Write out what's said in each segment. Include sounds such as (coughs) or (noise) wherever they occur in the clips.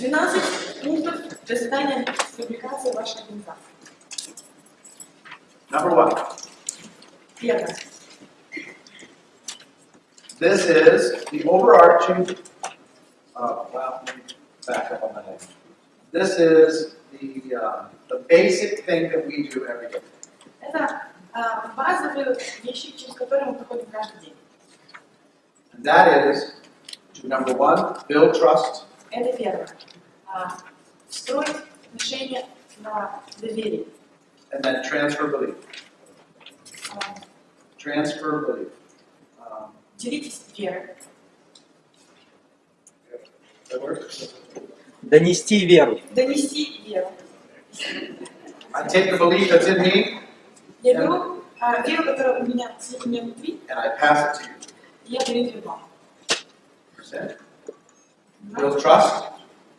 12 пунктов для создания публикации вашей организации. Number one, Первое. this is the overarching, uh, well, let me back up on that. This is the, uh, the basic thing that we do every day. Это а, базовые вещи, через которые мы проходим каждый день. And that is to number one, build trust. Это первое. А, строить отношения на доверии. And then transfer belief. А, Transfer belief. Um, делитесь верой. that? Донести веру. Донести веру. I take the belief that's in me Я беру а, веру, которая у меня, меня внутри, and I pass it to you. я даю ее вам. Build trust,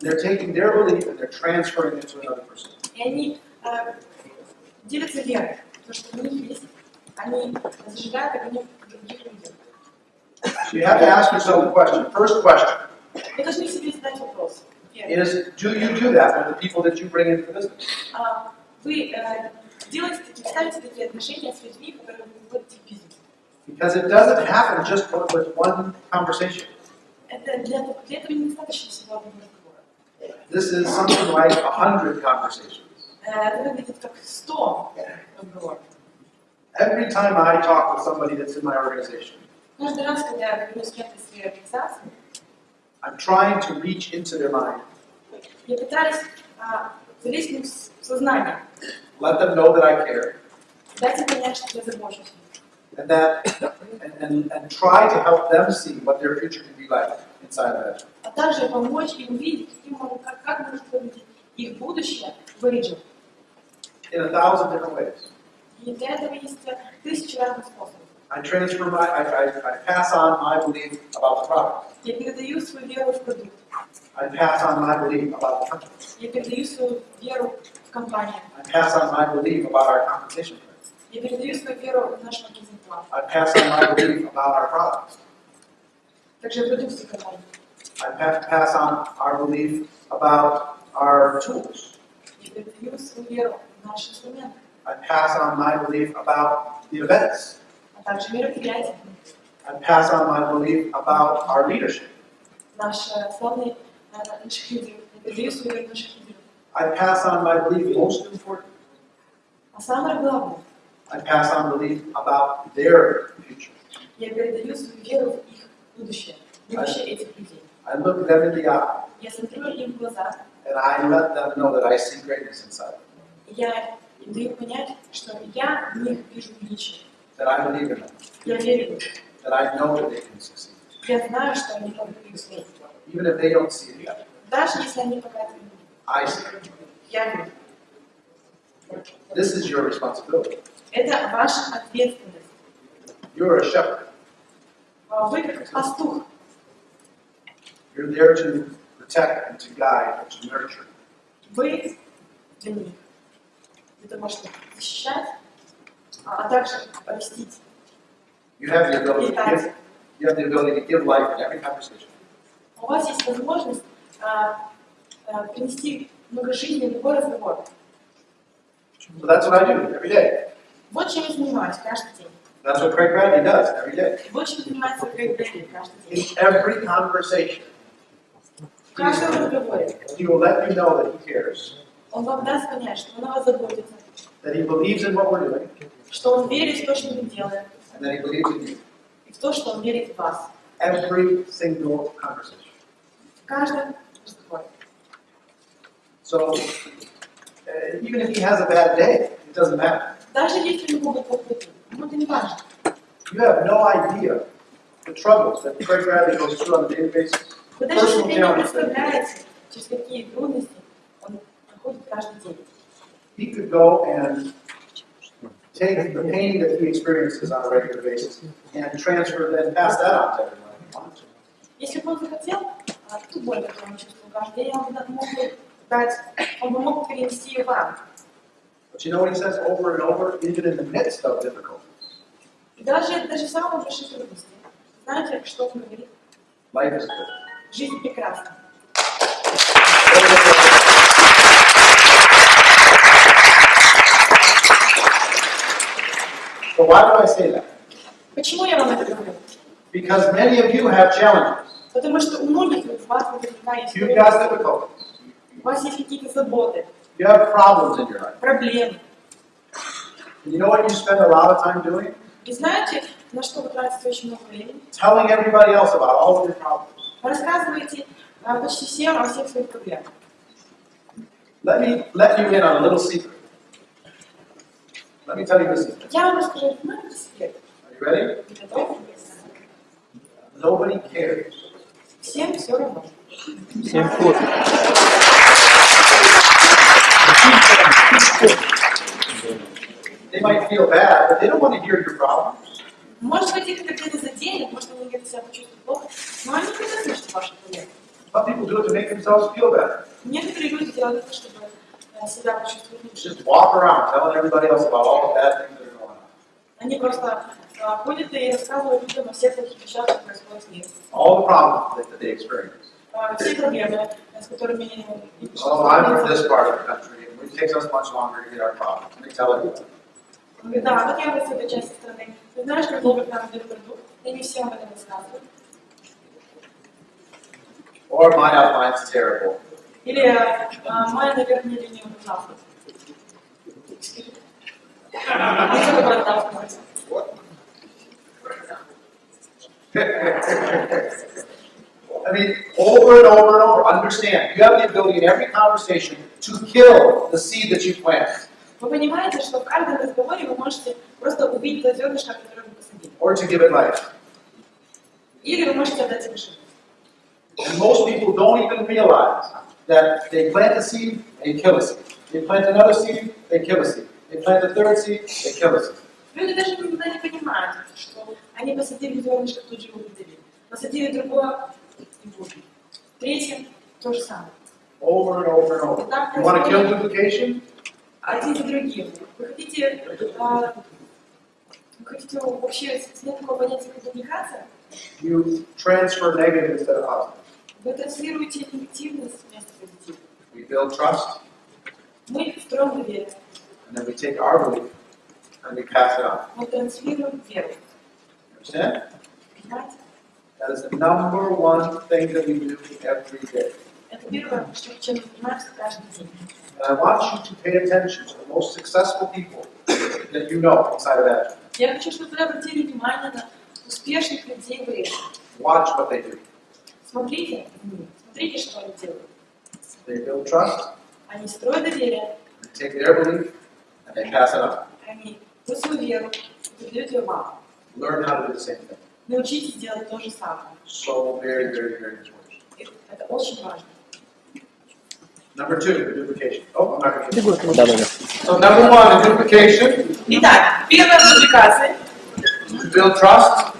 And they're taking their belief and they're transferring it to another person. И они а, делятся верой, то, что у них есть, они зажигают огонь в других людях. So you have to ask yourself the question. First question Вы должны себе задать вопрос. Первый. is do you do that with the people that you bring into the business? А, Вы э, делаете такие, ставите такие отношения с людьми, которые вы вводите в бизнес. Because it doesn't happen just with one conversation. Это для, для этого недостаточно всего одного разговора. This is something like a hundred conversations. Every time I talk with somebody that's in my organization, I'm trying to reach into their mind. Let them know that I care. And that, (coughs) and, and, and try to help them see what their future can be like. inside of that. А также помочь им увидеть, каким может- как, как может выглядеть их будущее в Origin. In a thousand different ways. И для этого есть э, тысячи разных способов. I transfer my, I, I, I pass on my belief about the product. Я передаю свою веру в продукт. I pass on my belief about the company. Я передаю свою веру в компанию. I pass on my belief about our compensation plan. Я передаю свою веру в наш маркетинг план. I pass on my belief about our products. Также продукцию компании. I pa- pass on our belief about our tools. Я передаю свою веру в наши инструменты, I pass on my belief about the events. а также мероприятия. I pass on my belief about our leadership. Наши славные э, наших лидеров. Я передаю свою веру в наших лидеров. I pass on my belief, most important, А самое главное, I pass on belief about their future. я передаю свою веру в их Будущее, будущее этих людей. I look them in the eye Я смотрю им в глаза, and I let them know that I see greatness inside, я даю понять, что я в них вижу величие. that I believe in them, Я верю в них. that I know that they can succeed, Я знаю, что они могут преуспеть. even if they don't see it yet. Даже если они пока это не видят. I see it. Я верю. This is your responsibility. Это ваша ответственность. You're a shepherd. А Вы как пастух. You're there to protect and to guide and to nurture. Вы для них. Это можете защищать, а а также растить, You have the ability to give, you have the ability to give life in every conversation. У вас есть возможность а, а, принести много жизни в любой разговор. So that's what I do every day. Вот чем я занимаюсь каждый день. That's what Craig Bradley does every day. Вот чем занимается Грег Брэдли каждый In день. every conversation, В каждом разговоре he will let you know that he cares, он вам даст понять, что он о вас заботится, that he believes in what we're doing, что он верит в то, что мы делаем, and that he believes in you. и в то, что он верит в вас. Every single conversation. В каждом разговоре. So uh, even if he has a bad day, it doesn't matter. Даже если у него будет плохой день, ему это не важно. You have no idea the troubles that Craig Bradley goes through on a daily basis. Вы даже Personal себе не challenges. представляете, через какие трудности он ходит каждый день. He could go and take the pain that he experiences on a regular basis and transfer and pass that on to everyone. if he wanted to. Если бы он захотел, а, ту боль, которую он чувствовал каждый день, он бы мог бы дать, он бы мог перенести ее вам. But you know what he says over and over, even in the midst of difficulties? И даже, даже в самом больших трудностях. Знаете, что он говорит? Good. Жизнь прекрасна. So why do I say that? Почему я вам это говорю? Because many of you have challenges. Потому что у многих из вас наверняка есть You've got трудности, difficulties. у вас есть какие-то заботы, You have problems in your life. проблемы. And you know what you spend a lot of time doing? И знаете, на что вы тратите очень много времени? Telling everybody else about all of your problems. Вы рассказываете а, почти всем о всех своих проблемах. Let me let you in on a little secret. Let me tell you this secret. Я вам расскажу маленький секрет. Are you ready? Вы готовы? Nobody cares. Всем все равно. Всем фото. They might feel bad, but they don't want to hear your problems. Может быть, их это где-то заденет, может, вы где-то себя почувствуете плохо, но они не хотят слышать ваши проблемы. Some people do it to make themselves feel better. Некоторые люди делают это, чтобы э, себя почувствовать лучше. Just walk around telling everybody else about all the bad things that are going on. Они просто э, ходят и рассказывают людям о всех плохих вещах, что происходит в мире. All the problems that, that they experience. Э, Все проблемы, э, с которыми они Oh, I'm from this part of the country, and it takes us much longer to get our problems. Let me tell you. Он говорит, да, вот я вот с этой части страны. Ты знаешь, как долго к нам идет продукт? И не всем об этом рассказывают. Or my outline's terrible. Или э, моя, наверное, линия ужасна. Не только про это сказать. (laughs) I mean, over and over and over, understand, you have the ability in every conversation to kill the seed that you plant, Вы понимаете, что в каждом разговоре вы можете просто убить то зернышко, которое вы посадили. or to give it life. Или вы можете отдать ему жизнь. And most people don't even realize that they plant a seed, they kill a seed. They plant another seed, they kill a seed. They plant a third seed, they kill a seed. Люди даже никогда не понимают, что они посадили зернышко, тут же его выделили. Посадили другое и будет. Третье то же самое. Over and over and over. You want to kill duplication? один за другим. Вы хотите, а, вы хотите вообще снять такое понятие, как дубликация? You transfer negative instead of positive. Вы транслируете негативность вместо позитива. We build trust, Мы строим доверие, and then we take our belief and we pass it on. мы транслируем веру. Understand? Понимаете? That is the number one thing that we do every day. Это первое, что, чем мы занимаемся каждый день. And I want you to pay attention to the most successful people that you know inside of Agile. Я хочу, чтобы вы обратили внимание на успешных людей в Риме. Watch what they do. Смотрите, смотрите, что они делают. They build trust, Они строят доверие, they take their belief, and they pass it on. они вы свою веру передают ее вам. Learn how to do the same thing. Научитесь делать то же самое. So very, very, very important. И Это очень важно. Number two, duplication. Oh, I'm not going to. Да, да, да. So number one, in duplication, Итак, первая дубликация. you build trust,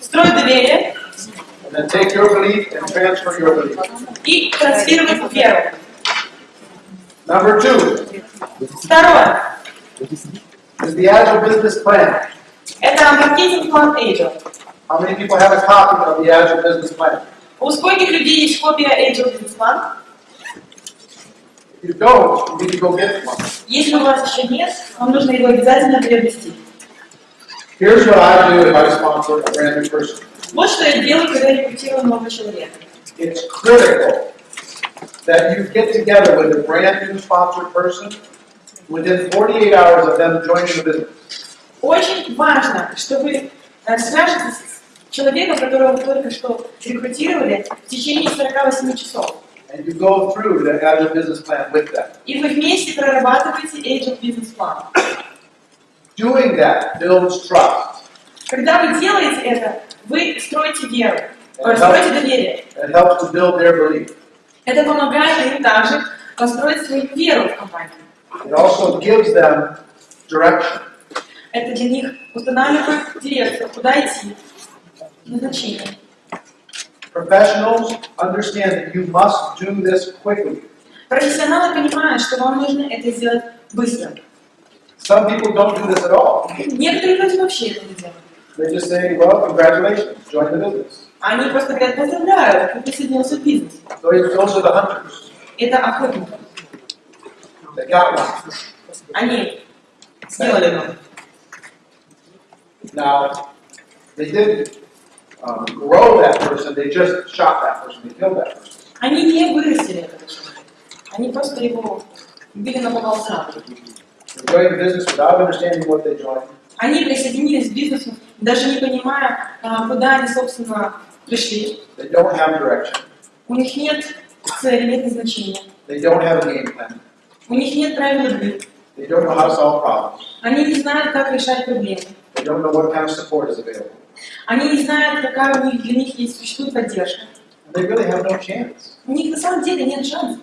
Строить доверие and then take your belief and transfer your belief. и транслировать веру. Number two Второе. is the Agile business plan. Это маркетинг-план Agile. How many people have a copy of the Agile business plan? У скольких людей есть копия Agile бизнес-план? If You don't, you need to go get one. Если у вас еще нет, вам нужно его обязательно приобрести. Here's what I do if I sponsor a brand new person. Вот что я делаю, когда рекрутирую нового человека. It's critical that you get together with a brand new sponsored person within 48 hours of them joining the business. Очень важно, что вы э, свяжетесь с человеком, которого вы только что рекрутировали в течение 48 часов. And you go through the Agile business plan with them. И вы вместе прорабатываете Agile бизнес-план. Doing that builds trust. Когда вы делаете это, вы строите веру, э, строите доверие. It helps to build their belief. Это помогает им также построить свою веру в компанию. It also gives them direction. Это для них устанавливает дирекцию, куда идти, назначение. Professionals understand that you must do this quickly. Профессионалы понимают, что вам нужно это сделать быстро. Some people don't do this at all. Некоторые люди вообще это не делают. They just say, well, congratulations, join the business. Они просто говорят, поздравляю, ты присоединился к бизнесу. Those are the hunters. Это охотники. They got one. Они сделали его. Now, they didn't um, grow that person, they just shot that person, they killed that person. Они не вырастили этого человека. Они просто его убили на. They joined business without understanding what they joined. Они присоединились к бизнесу, даже не понимая, а, куда они, собственно, пришли. They don't have direction. У них нет цели, нет назначения. They don't have a game plan. У них нет правил игры. They don't know how to solve problems. Они не знают, как решать проблемы. Don't know what kind of support is available. Они не знают, какая у них, для них есть существует поддержка. And they really have no chance. У них на самом деле нет шансов.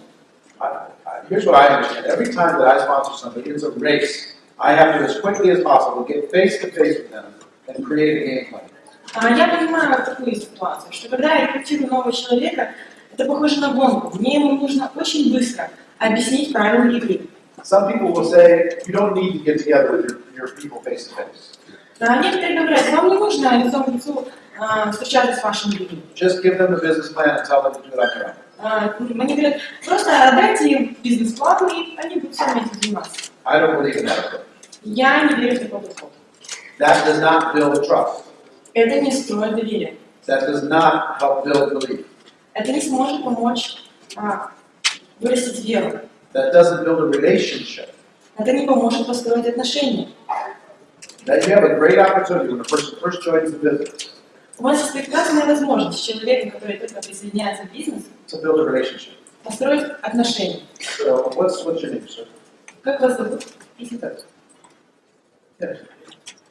Here's what I understand. Every time that I sponsor somebody, it's a race. I have to, as quickly as possible, get face to face with them and create a game plan. А, Я понимаю такую ситуацию, что когда я рекрутирую нового человека, это похоже на гонку. Мне ему нужно очень быстро объяснить правила игры. Some people will say, you don't need to get together with your, your people face to face. А некоторые говорят, вам не нужно лицом к лицу а, встречаться с вашими людьми. Just give them the business plan and tell them to do it on their own. А, Они говорят, просто отдайте им бизнес-план, и они будут сами этим заниматься. I don't believe in that. Я не верю в такой подход. That does not build trust. Это не строит доверие. That does not help build belief. Это не сможет помочь а, вырастить веру. That doesn't build a relationship. Это не поможет построить отношения. That you have a great opportunity when a person first joins the business У вас есть прекрасная возможность с человеком, который только присоединяется к бизнесу, to build a relationship. построить отношения. So what's, what's your name, sir? Как вас зовут? Yes. Yes.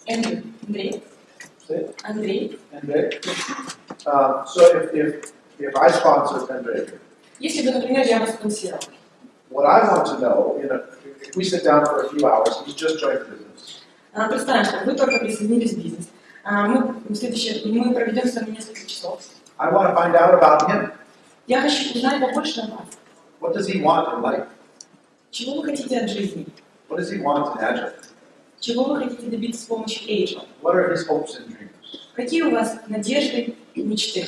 Эндрю. Андрей. Say it. Андрей. Andre? Um, so if, if, if I sponsor Andre, Если бы, например, я вас спонсировал, what I want to know, you know, if we sit down for a few hours, he's just joined the business. А, представим, что вы только присоединились в бизнес. А, Мы, следующее, мы проведем с вами несколько часов. I want to find out about him. Я хочу узнать побольше о вас. What does he want in life? Чего вы хотите от жизни? What does he want in Agile? Чего вы хотите добиться с помощью Agile? What are his hopes and dreams? Какие у вас надежды и мечты?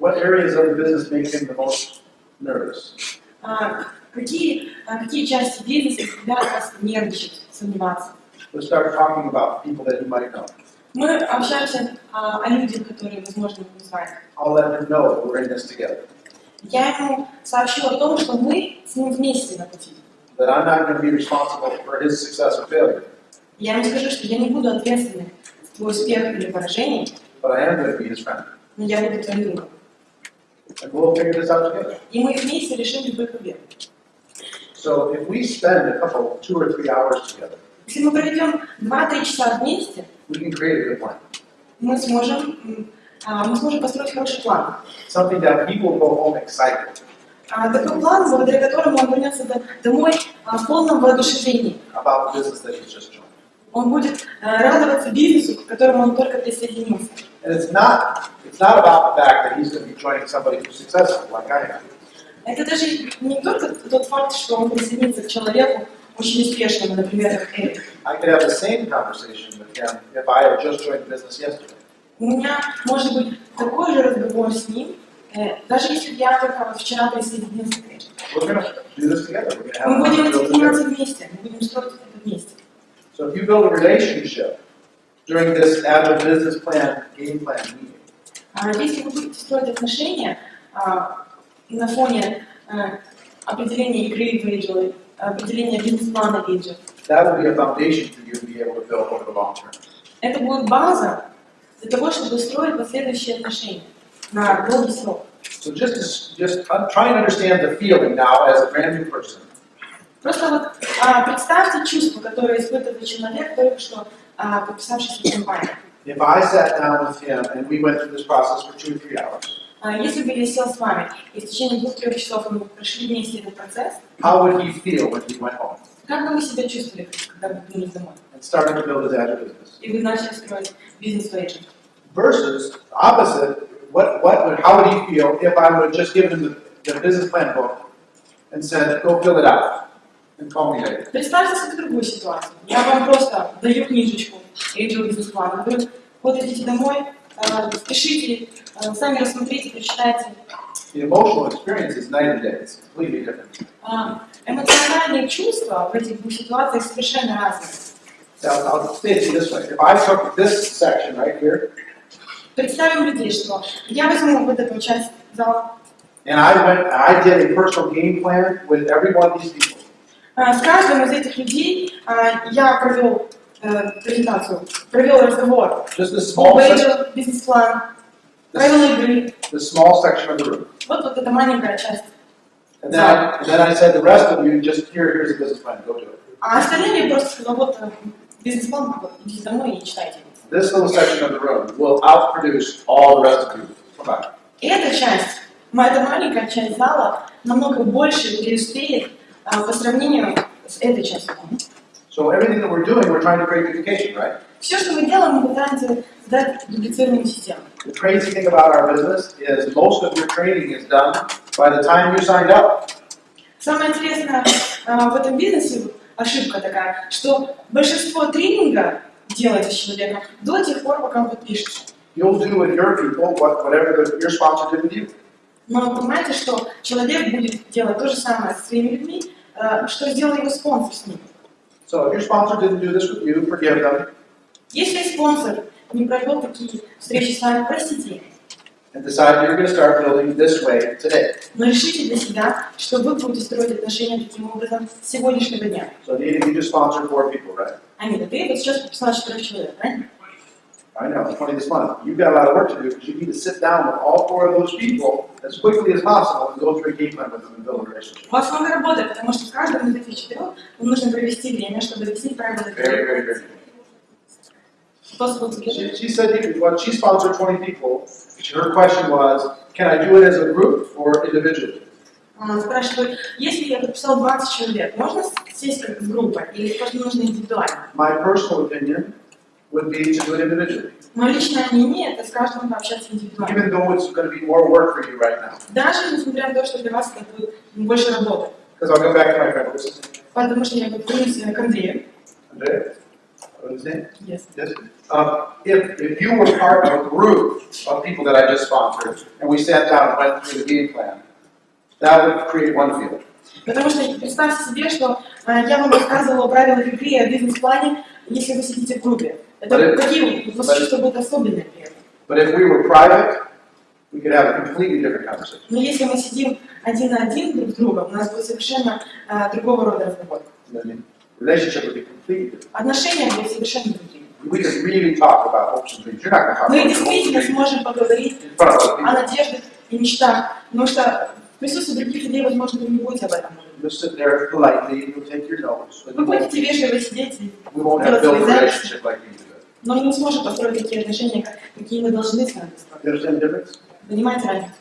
What areas of the business make him the most nervous? А, какие, а, какие части бизнеса заставляют вас нервничать, сомневаться? Let's start talking about people that he might know. Мы общаемся а, о людях, которые, возможно, вы знаете. I'll let him know we're in this together. Я ему сообщу о том, что мы с ним вместе на пути. That I'm not going to be responsible for his success or failure, Я ему скажу, что я не буду ответственной за твой успех или поражение, but I am going to be his friend. но я буду твоим другом. And we'll figure this out together. И мы вместе решим любые проблемы. So if we spend a couple, two or three hours together, Если мы проведем 2-3 часа вместе, мы сможем, а, мы сможем построить хороший план. Something that will go home excited А, Такой план, благодаря которому он вернется до- домой а, в полном воодушевлении. about business that just joined. Он будет радоваться бизнесу, к которому он только присоединился. And it's not, it's not about the fact that he's going to be joining somebody who's successful, like I am. Это даже не только тот факт, что он присоединится к человеку очень успешному, например, как Эрик. I could have the same conversation with him if I had just joined the business yesterday. У меня может быть такой же разговор с ним, э, даже если я только вот вчера присоединился к Эрику. Мы будем build заниматься вместе, мы будем строить это вместе. So if you build a relationship during this agile business plan, game plan meeting, А если вы будете строить отношения а, на фоне а, определения игры в Agile, определения бизнес-плана Agile, that will be a foundation for you to be able to build over the long term. это будет база для того, чтобы строить последующие отношения на долгий срок. So just, just uh, try and understand the feeling now as a brand new person. Просто вот а, представьте чувство, которое испытывает человек, только что а, подписавшийся в компанию. If I sat down with him and we went through this process for two or three hours, А Если бы я сел с вами, и в течение двух-трех часов мы прошли вместе этот процесс, how would he feel when he went home как бы вы себя чувствовали, когда бы вернулись домой? and started to build his business? И вы начали строить бизнес в Agile? Versus opposite, what, what how would he feel if I would have just given him the, the business plan book and said, go fill it out and call me later? Представьте себе другую ситуацию. Я вам просто даю книжечку Agile бизнес-плана. Вы вот идите домой, спешите, э, сами рассмотрите, прочитайте. The emotional experience is night and day. It's completely different. А, Эмоциональные чувства в этих двух ситуациях совершенно разные. Now, I'll say it to you this way. If I took this section right here Представим людей, что я возьму вот эту часть зала, and I went, I did a personal game plan with every one of these people. А, С каждым из этих людей а, я провел э, презентацию, провел разговор Just the об small, sec- Agile, бизнес-план, правила игры. the small section of the room. Вот, вот эта маленькая часть. And then, I, and then I said, the rest of you, just here, here's a business plan, go do it. А остальным я просто сказала, вот э, бизнес-план, вот, идите домой и читайте. This little section of the room will outproduce all the rest of you. Combined. И эта часть, эта маленькая часть зала намного больше преуспеет а, по сравнению с этой частью. So everything that we're doing, we're trying to create duplication, right? Все, что мы делаем, мы пытаемся создать дублицированную систему. The crazy thing about our business is most of your training is done by the time you signed up. Самое интересное а, в этом бизнесе, ошибка такая, что большинство тренинга делается с человеком до тех пор, пока он подпишется. You'll do with your people what, whatever the, your sponsor did with you. Но вы понимаете, что человек будет делать то же самое со своими людьми, а, что сделал его спонсор с ним. So if your sponsor didn't do this with you, forgive them Если спонсор не провел такие встречи с вами, простите их. and decide you're going to start building this way today. Но решите для себя, что вы будете строить отношения таким образом с сегодняшнего дня. So you just sponsored four people, right? Анита, ты вот сейчас подписала четырех человек, правильно? I know, it's 20 this month. You've got a lot of work to do because you need to sit down with all four of those people as quickly as possible and go through a game plan with them and build a relationship. У вас много работы, потому что с каждым из этих четырех вам нужно провести время, чтобы объяснить правила Very, игры. very, very. Способ игры. She, she said, you- well, she sponsored 20 people. Her question was, can I do it as a group or individually? Она спрашивает, если я подписала 20 человек, можно сесть как группа или просто нужно индивидуально? My personal opinion would be to do it individually, Мое личное мнение – это с каждым пообщаться индивидуально. even though it's going to be more work for you right now. Даже несмотря на то, что для вас это будет больше работы. Because I'll go back to my friend, name? Потому что я вернусь к Андрею. Name? Yes. Yes. Um, if, if you were part of a group of people that I just sponsored, and we sat down and went through the game plan, that would create one field. Потому что представьте себе, что э, я вам рассказывала о правилах игры о бизнес-плане, если вы сидите в группе. Это But какие у вас при этом. But if we were private, we could have a completely different conversation. Но если мы сидим один на один друг с другом, у нас будет совершенно э, другого рода разговор. I mean, relationship would be completely different. Отношения будут совершенно другими. We could really talk about hopes and dreams. You're not going to talk Мы действительно сможем поговорить о надеждах и мечтах, потому что в присутствии других людей, возможно, вы не будете об этом. You'll sit there politely, you'll take your notes, but Вы будете вежливо сидеть, и- we won't have но мы не сможем построить такие отношения, как- какие мы должны с вами difference? Понимаете разницу?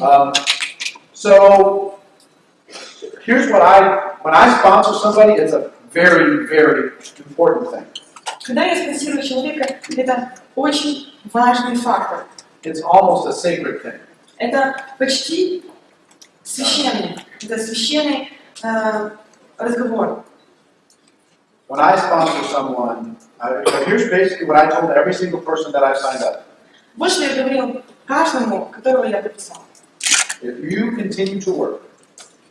Um, so, here's what I, when I sponsor somebody, it's a very, very important thing. Когда я спонсирую человека, это очень важный фактор. It's almost a sacred thing. Это почти священный, это священный э, разговор. When I sponsor someone, I, so here's basically what I told every single person that I signed up. Вот что я говорил каждому, которого я подписал. If you continue to work,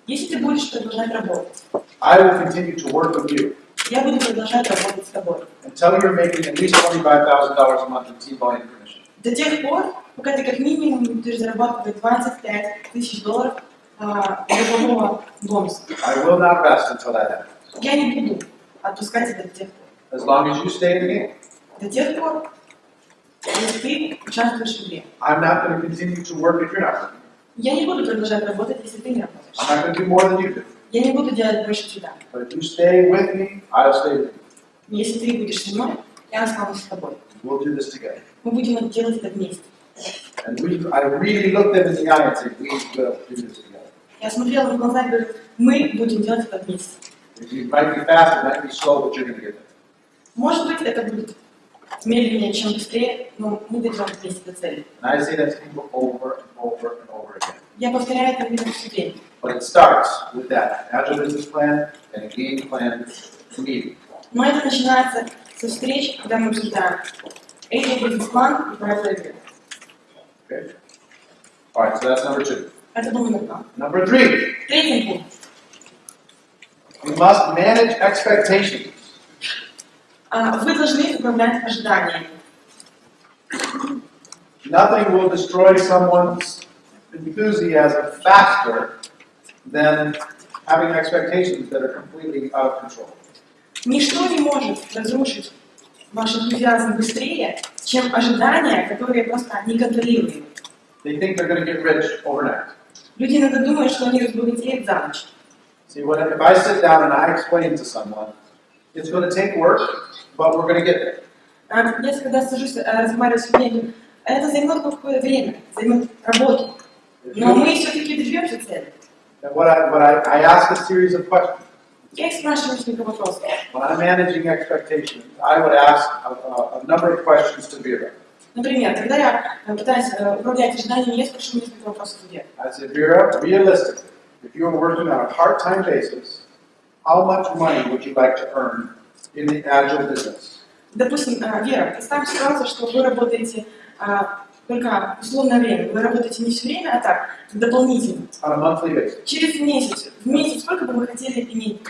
Если ты будешь продолжать работать, I will continue to work with you я буду продолжать работать с тобой. until you're making at least $25,000 a month in team volume commission. До тех пор, пока ты как минимум не будешь зарабатывать 25 тысяч долларов а, годового бонуса. I will not rest until that happens. Я не буду отпускать тебя до тех пор. As long as you stay in the game. До тех пор, если ты участвуешь в игре. I'm not going to continue to work if you're not. Я не буду продолжать работать, если ты не работаешь. I'm not going to do more than you do. Я не буду делать больше тебя. But if you stay with me, I'll stay with you. Если ты будешь со мной, я останусь с тобой. We'll do this together. Мы будем это делать это вместе. And we, I really looked them in the eye and said, we will do this together. Я смотрела в глаза и говорю, мы будем делать это вместе. It might be fast, it might be slow, but you're gonna get there. Может быть, это будет медленнее, чем быстрее, но мы дойдем вместе до цели. And I say that to people over and over and over again. Я повторяю это время. But it starts with that agile business plan and a game plan meeting. Но это начинается со встреч, когда мы обсуждаем эти бизнес-план и правила игры. Okay? All right, so that's number two. Это был номер два. Number three, Третий пункт. We must manage expectations. А, Вы должны управлять ожиданиями. Nothing will destroy someone's enthusiasm faster than having expectations that are completely out of control. Ничто не может разрушить ваш энтузиазм быстрее, чем ожидания, которые просто неконтролируемы. They think they're going to get rich overnight. Люди иногда думают, что они разбогатеют за ночь. See, when, if I sit down and I explain to someone, it's going to take work, but we're going to get there. А, Я когда сажусь, э, разговариваю с людьми, я говорю, это займет какое-то время, займет работу. Но мы все-таки добьемся цели. And what I, what I, I ask a series of questions. Я их спрашиваю несколько вопросов. When I'm managing expectations, I would ask a, a, a number of questions to Vera. Например, когда я э, пытаюсь э, управлять ожиданиями, я спрошу несколько вопросов у Веры. I said, Vera, realistically, If you were working on a part-time basis, how much money would you like to earn in the agile business? Допустим, э, Вера, представь ситуацию, что вы работаете э, только условное время. Вы работаете не все время, а так, дополнительно. On a monthly basis. Через месяц, в месяц, сколько бы вы хотели иметь?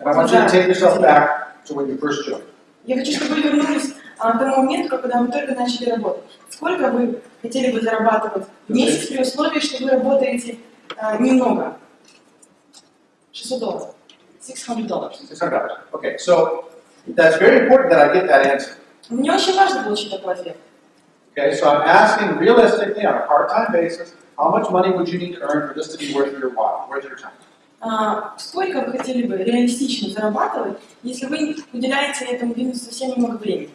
And I want you to take yourself back to when you first joined. Я хочу, чтобы вы вернулись а, к тому моменту, когда вы только начали работать. Сколько вы хотели бы зарабатывать в месяц при условии, что вы работаете а, немного? 600 долларов. 600 долларов. $600. Okay, so that's very important that I get that answer. Мне очень важно получить такой ответ. Okay, so I'm asking realistically on a part-time basis, how much money would you need to earn for this to be worth your while, worth your time? А, сколько вы хотели бы реалистично зарабатывать, если вы уделяете этому бизнесу совсем немного времени?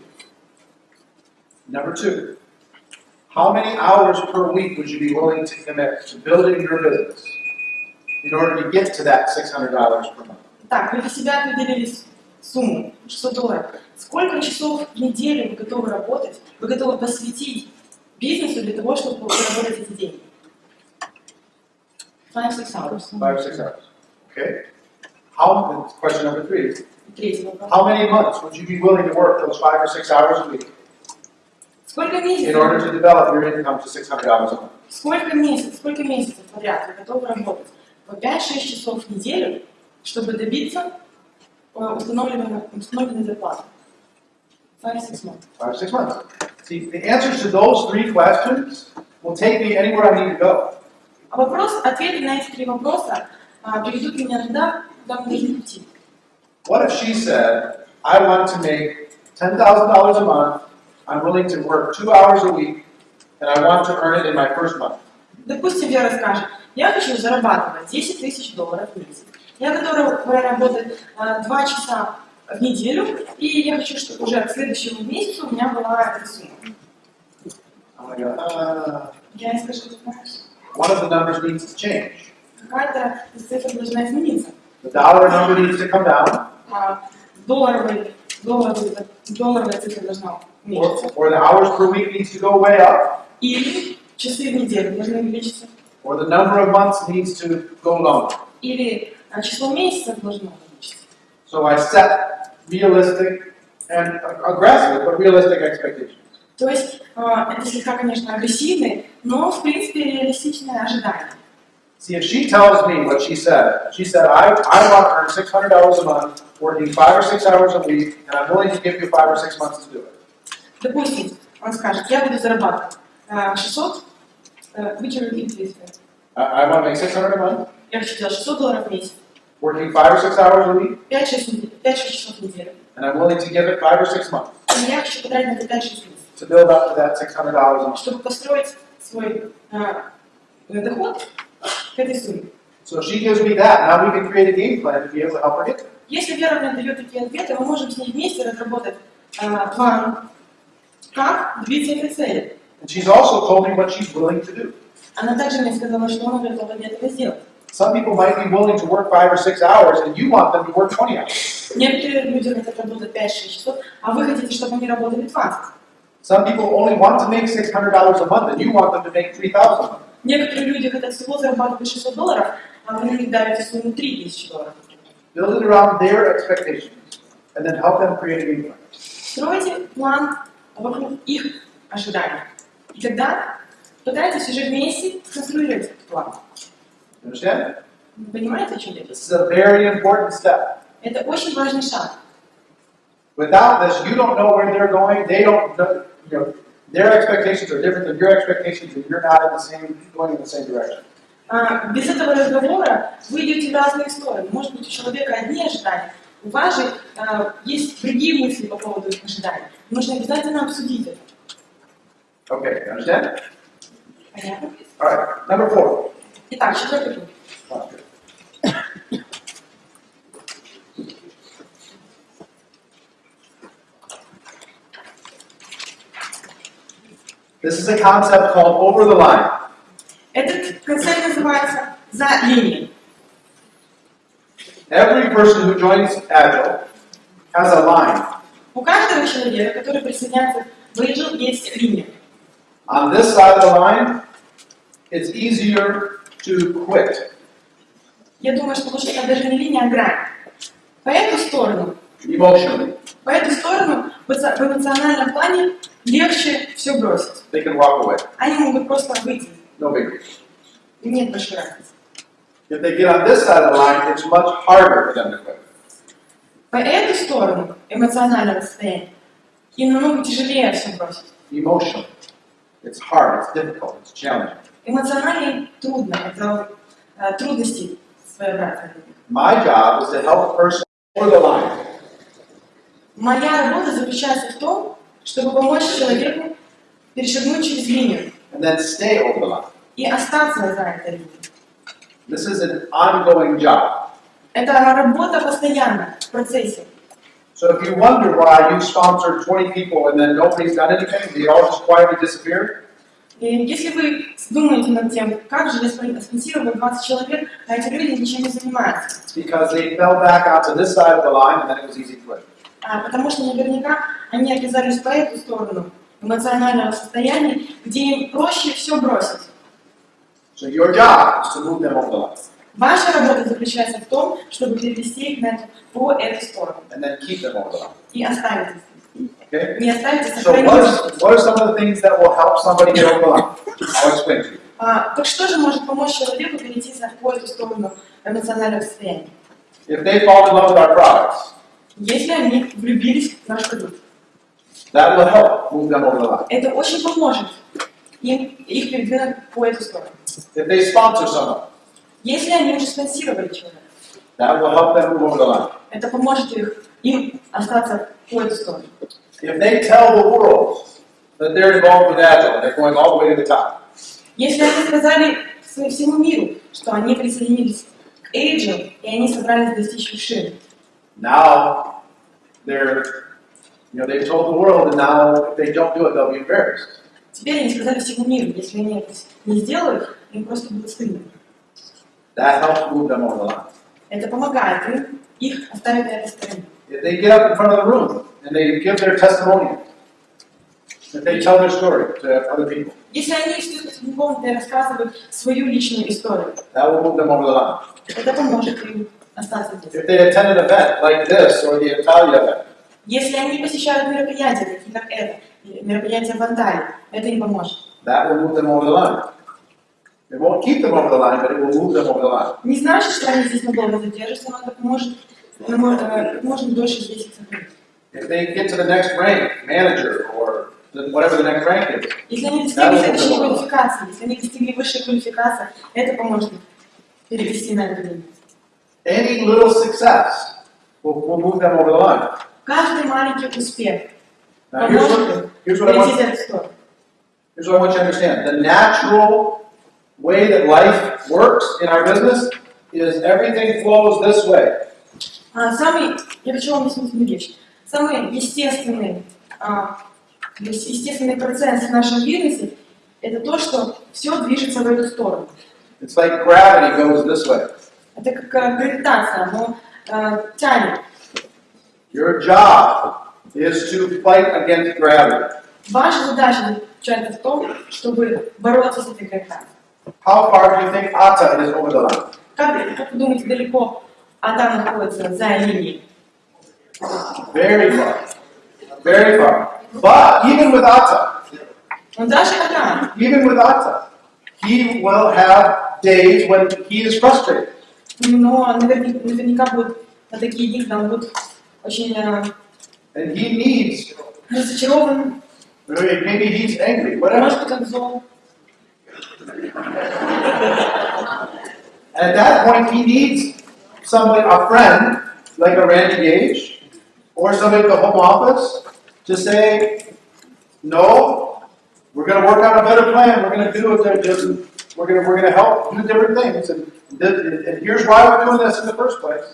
Number two, how many hours per week would you be willing to commit to building your business In order to get to that $600 per month? Так, вы для себя определили сумму 600 долларов. Сколько часов в неделю вы готовы работать, вы готовы посвятить бизнесу для того, чтобы заработать эти деньги? Five, six hours. Five or six hours. Okay? How, question number three, Третий вопрос. how many months would you be willing to work those five or six hours a week Сколько in order месяцев, to develop your income to $600 a month? сколько месяцев, сколько месяцев подряд вы готовы работать по 5-6 часов в неделю, чтобы добиться э, установленной, установленной зарплаты? Five, six months. Five or six months. See, the answers to those three questions will take me anywhere I need to go. А вопрос, ответы на эти три вопроса а, приведут меня туда, куда мы должны идти. What if she said, I want to make $10,000 a month, I'm willing to work two hours a week, and I want to earn it in my first month? Допустим, Вера скажет, я хочу зарабатывать 10 тысяч долларов в месяц. Я готова работать а, два часа в неделю, и я хочу, чтобы уже к следующему месяцу у меня была эта сумма. Uh, Я ей скажу, «Ты знаешь, one of the numbers needs to change. какая-то из цифр должна измениться. The dollar number needs to come down, А, долларовый, долларовый, долларовая цифра должна or, уменьшиться. or the hours per week needs to go way up, Или часы в неделю должны увеличиться. or the number of months needs to go longer. Или а, число месяцев должно увеличиться. So I set realistic and aggressive, but realistic expectations. То есть а, это слегка, конечно, агрессивный, но в принципе реалистичное ожидание. See, if she tells me what she said, she said, I, I want to earn $600 a month, working five or six hours a week, and I'm willing to give you five or six months to do it. Допустим, он скажет, я буду зарабатывать а, 600, э, which are repeat please. I, I want to make 600 a month, я хочу делать 600 долларов в месяц, working five or six hours a week, 5-6 часов в неделю. and I'm willing to give it five or six months И я хочу потратить на это 5-6 месяцев, to build up to that $600 a month. чтобы построить свой а, доход к этой сумме. So she gives me that, now we can create a game plan to be able to help her get there. Если Вера мне дает такие ответы, мы можем с ней вместе разработать а, план, как добиться этой цели. And she's also told me what she's willing to do. Она также мне сказала, что она готова для этого сделать. Some people might be willing to work five or six hours, and you want them to work 20 hours. Некоторые люди хотят работать 5-6 часов, а вы хотите, чтобы они работали 20. Some people only want to make $600 a month, and you want them to make 3000 a month. Некоторые люди хотят всего зарабатывать 600 долларов, а вы им давите сумму 3000 долларов. Build it around their expectations, and then help them create a game plan. Стройте план вокруг их ожиданий. И тогда пытайтесь уже вместе сконструировать этот план. Understand? Понимаете, о чем я This is a very important step. Это очень важный шаг. Without this, you don't know where they're going. They don't know. You know, their expectations are different than your expectations, and you're not in the same going in the same direction. А, без этого разговора вы идете в разные стороны. Может быть, у человека одни ожидания, у вас же а, есть другие мысли по поводу ожиданий. Нужно обязательно обсудить это. Okay, you understand? Понятно? All right. Number four. Итак, четвертый пункт. This is a concept called over the line. Этот концепт называется «за линией». Every person who joins Agile has a line. У каждого человека, который присоединяется в Agile, есть линия. On this side of the line, it's easier to quit Я думаю, что лучше даже не линия, а грань. По эту сторону, emotionally. по эту сторону в эмоциональном плане легче все бросить. They can walk away. Они могут просто выйти. No big deal. Нет большой разницы. If they get on this side of the line, it's much harder for them to quit. По эту сторону эмоционального состояния им намного тяжелее все бросить. Emotionally. It's hard, it's difficult, it's challenging. Эмоционально трудно, это э, трудности своеобразные. My job is to help person over the line. Моя работа заключается в том, чтобы помочь человеку перешагнуть через линию and then stay over the line. и остаться за этой линией. This is an ongoing job. Это работа постоянно, в процессе. So if you wonder why you sponsored 20 people and then nobody's done anything, they all just quietly disappeared, И если вы думаете над тем, как же я спон- спонсировал 20 человек, а эти люди ничем не занимаются, it's because they fell back onto this side of the line and then it was easy to quit. А, потому что наверняка они оказались по эту сторону эмоционального состояния, где им проще все бросить. So your job is to move them over the line Ваша работа заключается в том, чтобы перевести их на эту, по эту сторону and then keep them over the line. и оставить их. Okay? Не оставить, а So what, what are some of the things that will help somebody get over the line? I'll explain to you. А, так что же может помочь человеку перейти за по эту сторону эмоционального состояния? If they fall in love with our products, Если они влюбились в наш продукт, that will help move them over the line. это очень поможет им их передвинуть по эту сторону. If they sponsor someone, Если они уже спонсировали человека, that will help them move over the line. это поможет их, им остаться по эту сторону. If they tell the world that they're involved with Agile they're going all the way to the top, Если они сказали всему миру, что они присоединились к Agile, и они собрались достичь вершины, now they're, you know, they've told the world, and now if they don't do it, they'll be embarrassed. теперь они сказали всему миру, если они это не сделают, им просто будет стыдно. That helps move them over the line. Это помогает им их оставить на этой стороне. If they get up in front of the room and they give their testimonial, if they tell their story to other people, Если они встают в комнату и рассказывают свою личную историю, that will move them over the line. это поможет им остаться здесь. If they attend an event like this or the Italia event, Если они посещают мероприятия, такие как это, или мероприятия в Анталии, это им поможет. that will move them over the line. It won't keep them over the line, but it will move them over the line. Не значит, что они здесь надолго задержатся, но это поможет ну, мо- э, можно дольше здесь сохранить. If they get to the next rank, manager or whatever the next rank is, Если они достигли следующей квалификации, если они достигли высшей квалификации, это поможет перевести на линию. any little success will, will move them over the line. Каждый маленький успех Now, here's what, here's what I перейти want, за эту сторону. here's what I want you to understand. The natural way that life works in our business is everything flows this way. А, самый, я хочу вам объяснить одну вещь. Самый естественный а, естественный процесс в нашем бизнесе – это то, что все движется в эту сторону. It's like gravity goes this way. Это как э, гравитация, оно э, тянет. Your job is to fight against gravity. Ваша задача заключается в том, чтобы бороться с этой гравитацией. How far do you think Atta is over the line? Как, как вы думаете, далеко Адам находится за линией? Very far. Very far. But even with Atta, Но даже Адам, even with Atta, he will have days when he is frustrated. но наверняка, наверняка будут на такие дни, когда он будет очень э, And he needs, разочарован, maybe he's angry, whatever. может быть, он зол. And at that point, he needs somebody, a friend, like a Randy Gage, or somebody at the home office, to say, no, we're gonna work out a better plan, we're gonna do it, there- there- we're gonna, we're gonna help do different things, and, this- and here's why we're doing this in the first place.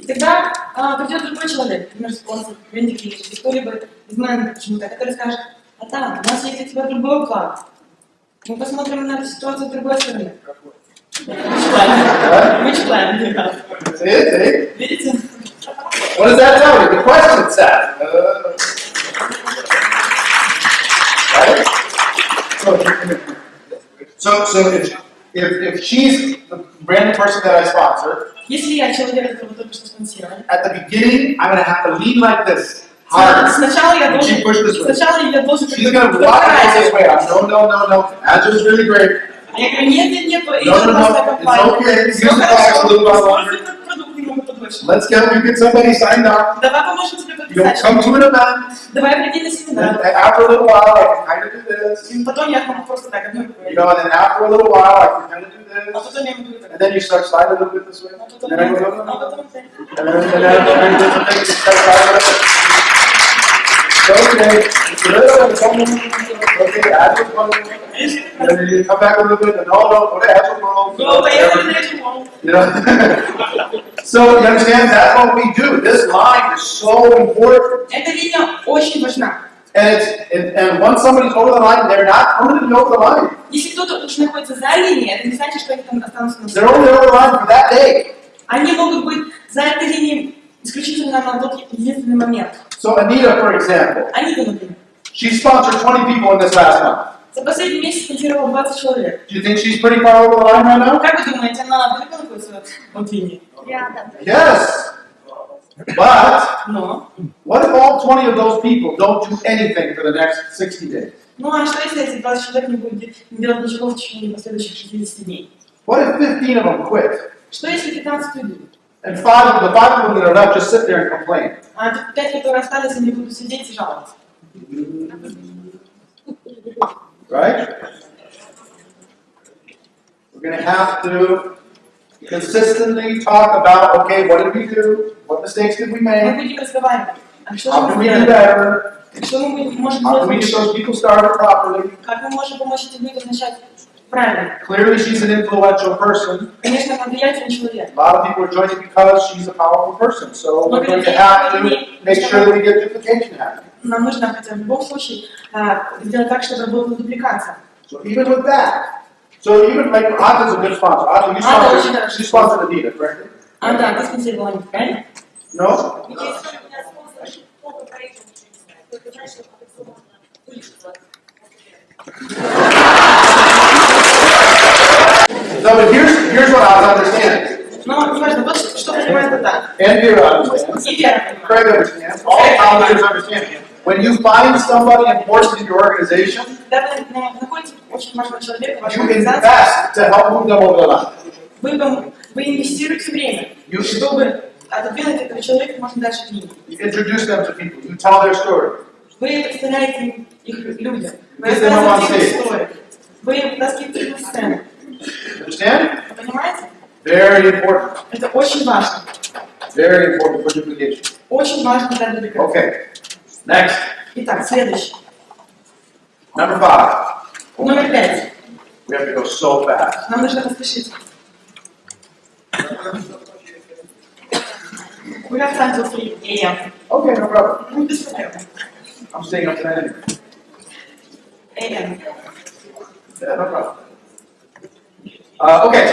И тогда а, придет другой человек, например, спонсор, Венди Клич, или кто-либо из менеджеров почему-то, который скажет, а там, у нас есть для тебя другой план. Мы посмотрим на эту ситуацию с другой стороны. Which plan? Which plan? Да. See it, see? Видите? What does that tell you? The question says. Uh, right? So, so, so if, if, if she's the brand person that I sponsor, Если я человек, которого только что спонсировали, at the beginning, I'm gonna have to lean like this, сна- hard. сначала я And she должен, push this way. сначала я должен She's gonna walk it this way. I'm, no, no, no, no. Agile's really great. Я говорю, нет, нет, нет, No, это no, no, классная it's компания. okay. Всё Use the хорошо, box a little while longer. используй этот продукт немного подольше. Let's get, we get somebody signed up. Давай поможем тебе You'll подписать. come to an event, Давай приди на and семинар. then after a little while, I can kind of do this. И потом я могу просто так одной You говорить. know, and then after a little while, I can kind of do А this. потом я могу And так. then you start sliding a little bit this way. А And потом then I я- go, no, no, а no. потом так. And then, and then I bring this and things, you start sliding a little bit. So, okay, it's a little bit, come on, okay, come on. And then come back a little bit, and no, no, go to. Ну, поехали на эту волну. You know? so, you understand, that's what we do. This line is so important. Эта линия очень важна. And it's, and, and once somebody's over the line, they're not permanently over the line. Если кто-то уж находится за линией, это не значит, что они там останутся на They're only over the line for that day. Они могут быть за этой линией исключительно на тот единственный момент. So Anita, for example, Анита, например. she sponsored 20 people in this last month. За последний месяц спонсировала 20 человек. Do you think she's pretty far over the line right now? Как вы думаете, она далеко находится от линии? Yes. But Но. what if all 20 of those people don't do anything for the next 60 days? Ну а что если эти 20 человек не будут де- не делать ничего в течение последующих 60 дней? What if 15 of them quit? Что если 15 уйдут? And five of the five of them that are left just sit there and complain? А 5, которые остались, они будут сидеть и жаловаться. Right? We're going to have to consistently talk about okay, what did we do? What mistakes did we Мы make? будем разговаривать. А что же How can мы we do сделали? better? Что мы будем- можем How can we сделать get лучше? those people started properly? Как мы можем помочь этим людям начать правильно? Clearly, she's an influential person. Конечно, она влиятельный человек. A lot of people are joining because she's a powerful person. So we're going to have to make sure that we get duplication happening. Нам нужно хотя в любом случае а, сделать так, чтобы была дупликация. So even with that, so even like Ada's a good sponsor. Ada, you Ada, sponsored, you sponsored Anita, correct? А, да, ты спонсировала Анита, правильно? No? No, but here's here's what Ada understands. Но неважно, вот что, что понимает это. And Vera understands. И Вера понимает. Craig understands. All founders understand. When you find somebody important in your organization, Когда вы на- находите очень важного человека в вашей you организации, invest to help move them over the line. вы, пом- вы инвестируете время, You, чтобы отодвинуть этого человека можно дальше книги. you introduce them to people. You tell their story. Вы представляете им их людям, вы Если мы вам рассказываете их сеем. историю, вы вытаскиваете их на сцену. Understand? Вы понимаете? Very important. Это очень важно. Very important for duplication. Очень важно для дупликации. Okay. Next. Итак, следующий. Number five. Номер пять. We have to go so fast. Нам нужно поспешить. We have time till 3 a.m. Okay, no problem. Ну, без проблем. I'm staying up tonight anyway. AM. Yeah, no problem. Uh, okay.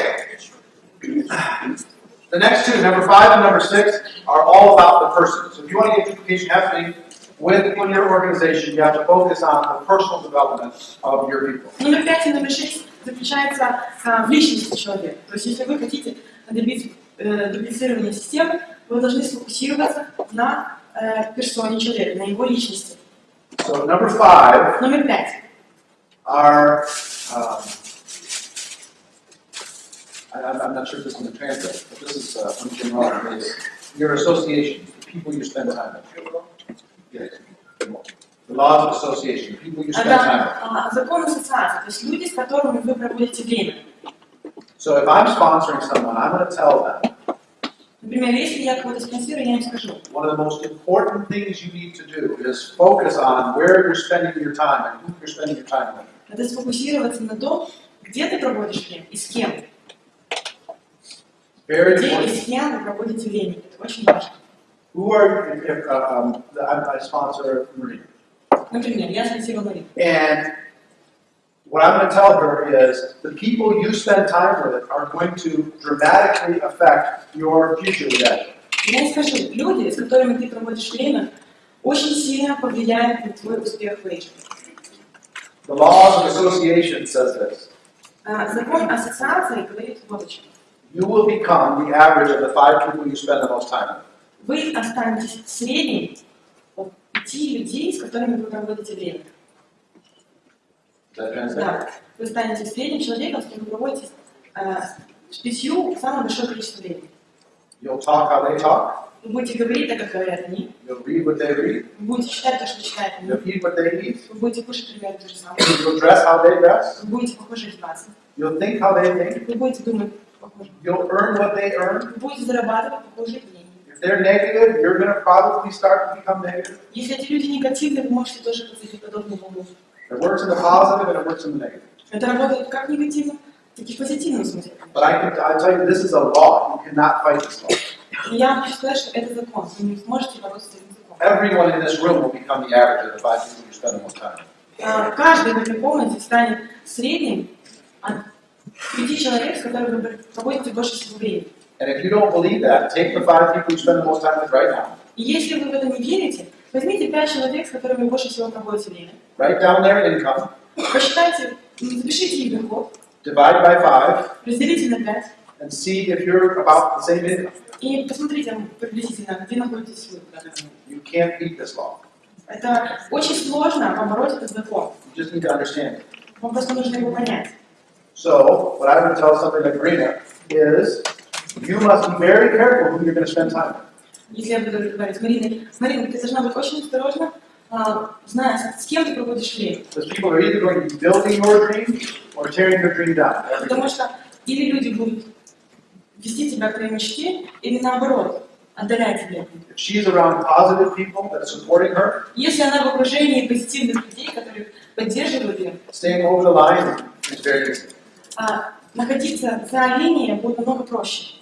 The next two, number five and number six, are all about the person. So if you want to get duplication happening within your organization, you have to focus on the personal development of your people. Номер пять и номер шесть заключается а, в личности человека. То есть, если вы хотите добиться э, дублицирования системы, вы должны сфокусироваться на э, персоне человека, на его личности. So number five Номер пять. are, um, I, I'm I'm not sure if this is going to translate, but this is, uh, from Jim Rohn, is your association, the people you spend time with. Yes. The laws of association, the people you spend time with. Это а, закон ассоциации, то есть люди, с которыми вы проводите время. So if I'm sponsoring someone, I'm going to tell them Например, если я кого-то спонсирую, я им скажу, one of the most important things you need to do is focus on where you're spending your time and who you're spending your time with. это сфокусироваться на том, где ты проводишь время и с кем. Very Где и important. с кем вы проводите время. Это очень важно. Who are if, if, uh, um, I, I sponsor Marie, Например, я спонсировала Марину. and what I'm going to tell her is the people you spend time with are going to dramatically affect your future with that. Я ей скажу, люди, с которыми ты проводишь время, очень сильно повлияют на твой успех в Эйджи. The laws of association says this. А, Закон ассоциации говорит вот о чем. You will become the average of the five people you spend the most time with. Вы останетесь средним от пяти людей, с которыми вы проводите время. Да, вы станете средним человеком, с кем вы проводите э, с пятью самое большое количество времени. You'll talk how they talk. Вы будете говорить так, как говорят они, You'll read what they read. вы будете читать то, что читают они, You'll eat what they eat. вы будете кушать примерно то же самое, You'll dress how they dress. вы будете похожи одеваться, You'll think how they think. вы будете думать You'll earn what they earn. вы будете зарабатывать похожие деньги. If they're negative, you're going to probably start to become negative. Если эти люди негативные, вы можете тоже пойти в подобную волну. It works in the positive and it works in the negative. Это работает как в негативном, так и в позитивном смысле. But I can I tell you, this is a law. You cannot fight this law. Я хочу сказать, что это закон, вы не сможете бороться с этим законом. Everyone in this room will become the average of the five people you spend the most time. А, Каждый в этой комнате станет средним от пяти человек, с которыми вы проводите больше всего времени. And if you don't believe that, take the five people you spend the most time with right now. И если вы в это не верите, возьмите пять человек, с которыми больше всего проводите время. Write down their income, Посчитайте, запишите их доход, divide by five, разделите на пять and see if you're about the same income. и посмотрите приблизительно, где находитесь вы. You can't beat this law. Это очень сложно побороть этот закон. You just need to understand it. Вам просто нужно его понять. So, what I would tell somebody like Marina is, you must be very careful who you're going to spend time with. Если я буду говорить с Мариной, Марина, ты должна быть очень осторожна, а, зная, с кем ты проводишь время. Because people are either going to be building your dream or tearing your dream down. every day. Потому что или люди будут вести тебя к твоей мечте, или наоборот, отдалять тебя. от них. If she's around positive people that are supporting her, Если она в окружении позитивных людей, которые поддерживают ее, а, находиться за линией будет намного проще.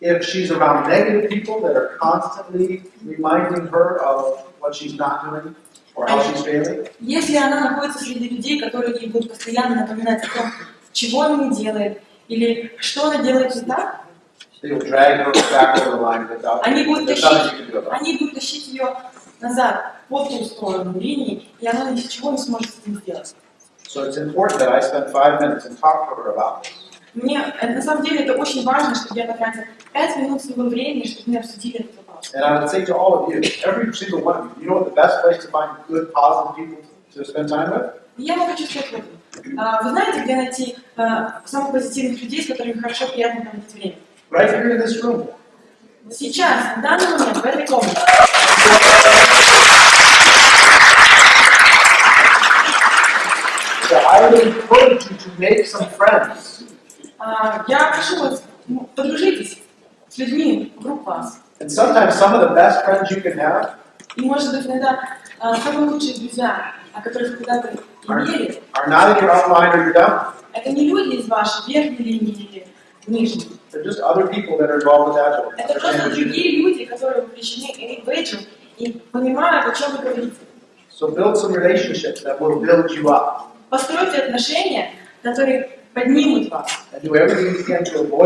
If she's around negative people that are constantly reminding her of what she's not doing or how she's failing, Если она находится среди людей, которые ей будут постоянно напоминать о том, чего она не делает, или что она делает не так, они будут тащить, они будут тащить ее назад, по ту сторону линии, и она ничего не сможет с этим сделать. So it's important that I spend five minutes and talk to her about this. Мне, э, на самом деле, это очень важно, чтобы я потратила 5 минут своего времени, чтобы мы обсудили этот вопрос. And I would say to all of you, every single one of you, you know what the best place to find good, positive people to spend time with? Я вам хочу сказать вот. а, Вы знаете, где найти а, самых позитивных людей, с которыми хорошо, приятно проводить время? Right here in this room. Сейчас, в данный момент, в этой комнате. would encourage you to make some friends. А, Я прошу вас, ну, подружитесь с людьми вокруг вас. And sometimes some of the best friends you can have И, может быть, иногда а, самые лучшие друзья, о которых вы когда-то имели, are not in your upline or your down. это не люди из вашей верхней линии или нижней. They're just other people that are involved with Agile. Это просто Understand what you do. другие люди, которые вовлечены в Эйджу и понимают, о чем вы говорите. So build some relationships that will build you up. Постройте отношения, которые поднимут вас. The.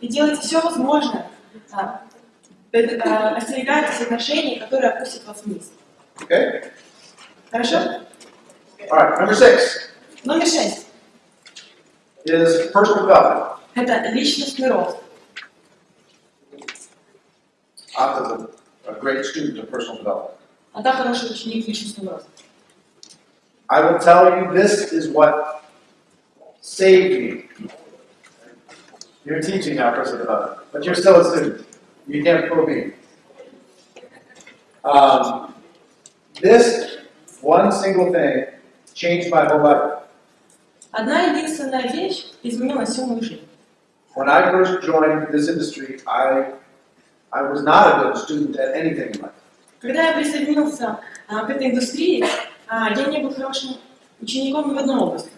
И делайте все возможное. а, э, а, Остерегайтесь отношений, которые опустят вас вниз. Okay? Хорошо? All right, number six Номер шесть. is personal development. Это личностный рост. I was a, a great student of personal development. А так хороший ученик личностного роста. I will tell you this is what saved me. You're teaching now personal development, but you're still a student. You can't fool me. Um, this one single thing changed my whole life. Одна единственная вещь изменила всю мою жизнь. When I first joined this industry, I, I was not a good student at anything in life. Когда я присоединился а, к этой индустрии, а, я не был хорошим учеником ни в одной области.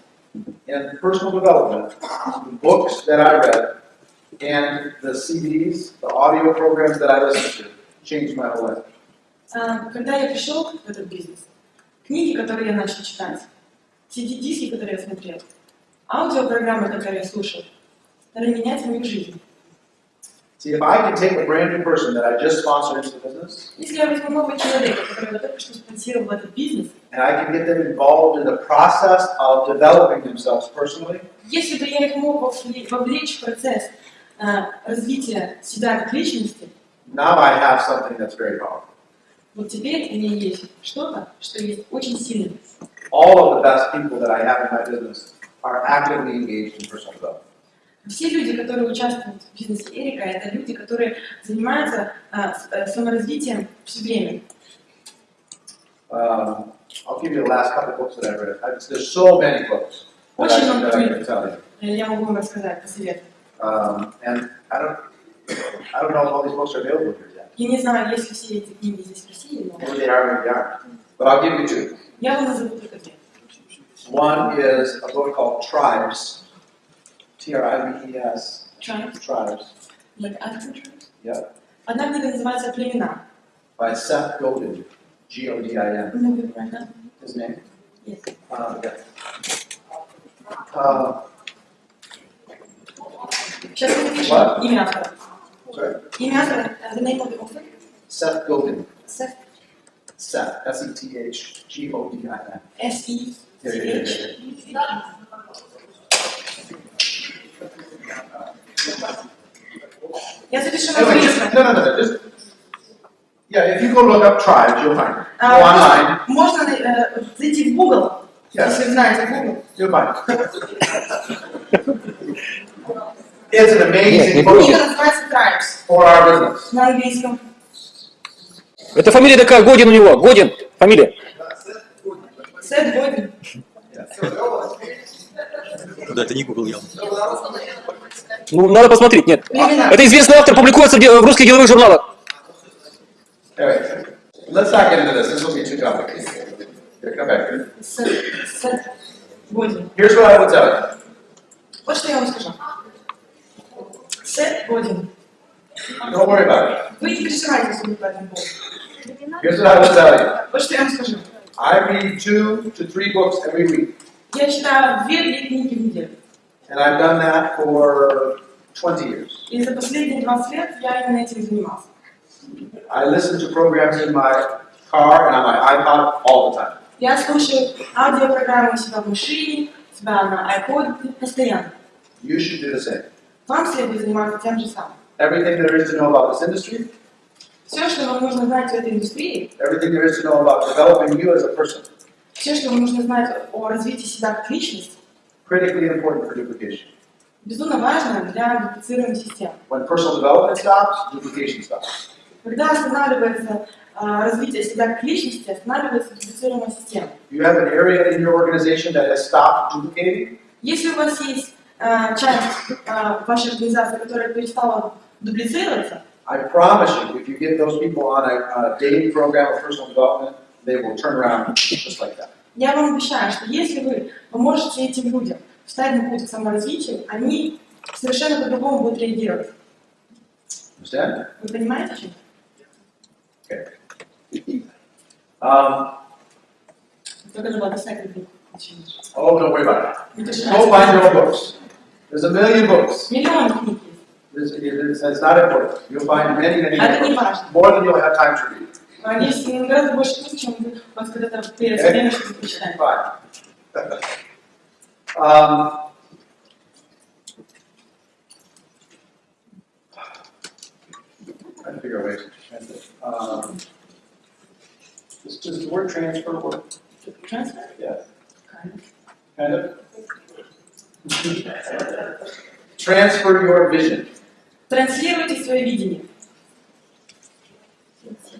And personal development, the books that I read, and the CDs, the audio programs that I listened to, changed my whole life. А, Когда я пришел в этот бизнес, книги, которые я начал читать, CD-диски, которые я смотрел, аудиопрограммы, которые я слушал, стали менять мою жизнь. See, if I can take a brand new person that I just sponsored into the business, Если я возьму нового человека, которого я только что спонсировал в этот бизнес, and I can get them involved in the process of developing themselves personally, если бы я их мог вовле- вовлечь в процесс а, развития себя как личности, now I have something that's very powerful. вот теперь у меня есть что-то, что есть очень сильное. All of the best people that I have in my business are actively engaged in personal development. Все люди, которые участвуют в бизнесе Эрика, это люди, которые занимаются а, э, саморазвитием все время. Um, I'll give you the last couple books that I've read. I, there's so many books that I, that I can tell you. Э, Я могу вам рассказать, посоветовать. Um, and I don't, I don't know if all these books are available here yet. Я не знаю, есть ли все эти книги здесь в России, но Maybe they are, maybe they aren't. But I'll give you two. я вам назову только две. One is a book called Tribes. T-R-I-B-E-S. Triumph, Tribes. like Action Triumph. Yeah. Одна книга называется «Племена». By Seth Godin. G-O-D-I-N. Много правильно? His name. Yes. Uh, yeah. Uh, Сейчас мы напишем What? имя автора. sorry. Имя автора, uh, the name of the author, Seth Godin. Seth, Seth. E S-E-T-H-G-O-D-I-N. S-E, Я запишу на Anyway, just, no, no, no, just, yeah, if you go look up tribes, you'll find it. Go А, online, можно э, зайти в Google, Yes. если знаете Google. you'll find it. (laughs) It's an amazing book Книга называется Tribes for our business. на английском. Это фамилия такая, Годин у него, Годин, фамилия. Сет Годин. Да, это не Google явно. Ну, надо посмотреть, нет. Племена. Это известный автор, публикуется в русских деловых журналах. Anyway, let's not get into this, this will be too complicated. Here, come back here. Сет, Сет Годин. Here's what I would tell you. Вот что я вам скажу. Сет Годин. Don't worry about it. Вы не переживайте, если вы по этому поводу. Here's what I would tell you. Вот что я вам скажу. I read two to three books every week, Я читаю две-три книги в неделю. and I've done that for 20 years. И за последние 20 лет я именно этим занимался. I listen to programs in my car and on my iPod all the time. Я слушаю аудиопрограммы у себя в машине, у себя на iPod постоянно. You should do the same. Вам следует заниматься тем же самым. Everything there is to know about this industry, Все, что вам нужно знать в этой индустрии, everything there is to know about developing you as a person, Все, что вам нужно знать о развитии себя как личности, critically important for duplication. безумно важно для дуплицированной системы. When personal development stops, duplication stops. Когда останавливается а, развитие себя как личности, останавливается дуплицированная система. You have an area in your organization that has stopped duplicating, Если у вас есть а, часть а, вашей организации, которая перестала дублицироваться, I promise you, if you get those people on a, a dating program of personal development, they will turn around just like that. я вам обещаю, что если вы поможете этим людям встать на путь к саморазвитию, они совершенно по-другому будут реагировать. Understand? Вы понимаете, чем? Okay. Um, oh, don't worry about it. Go find your own books. There's a million books. Миллион книг. It's, it's, it's not important. You'll find many, many, many books. More than you'll have time to read. А Есть гораздо больше книг, чем вас когда-то время. Um, figure ways to translate. Um, does, does the word transfer work? Transfer? Yeah, Kind of. kind of. Transfer your vision. Транслируйте свое видение.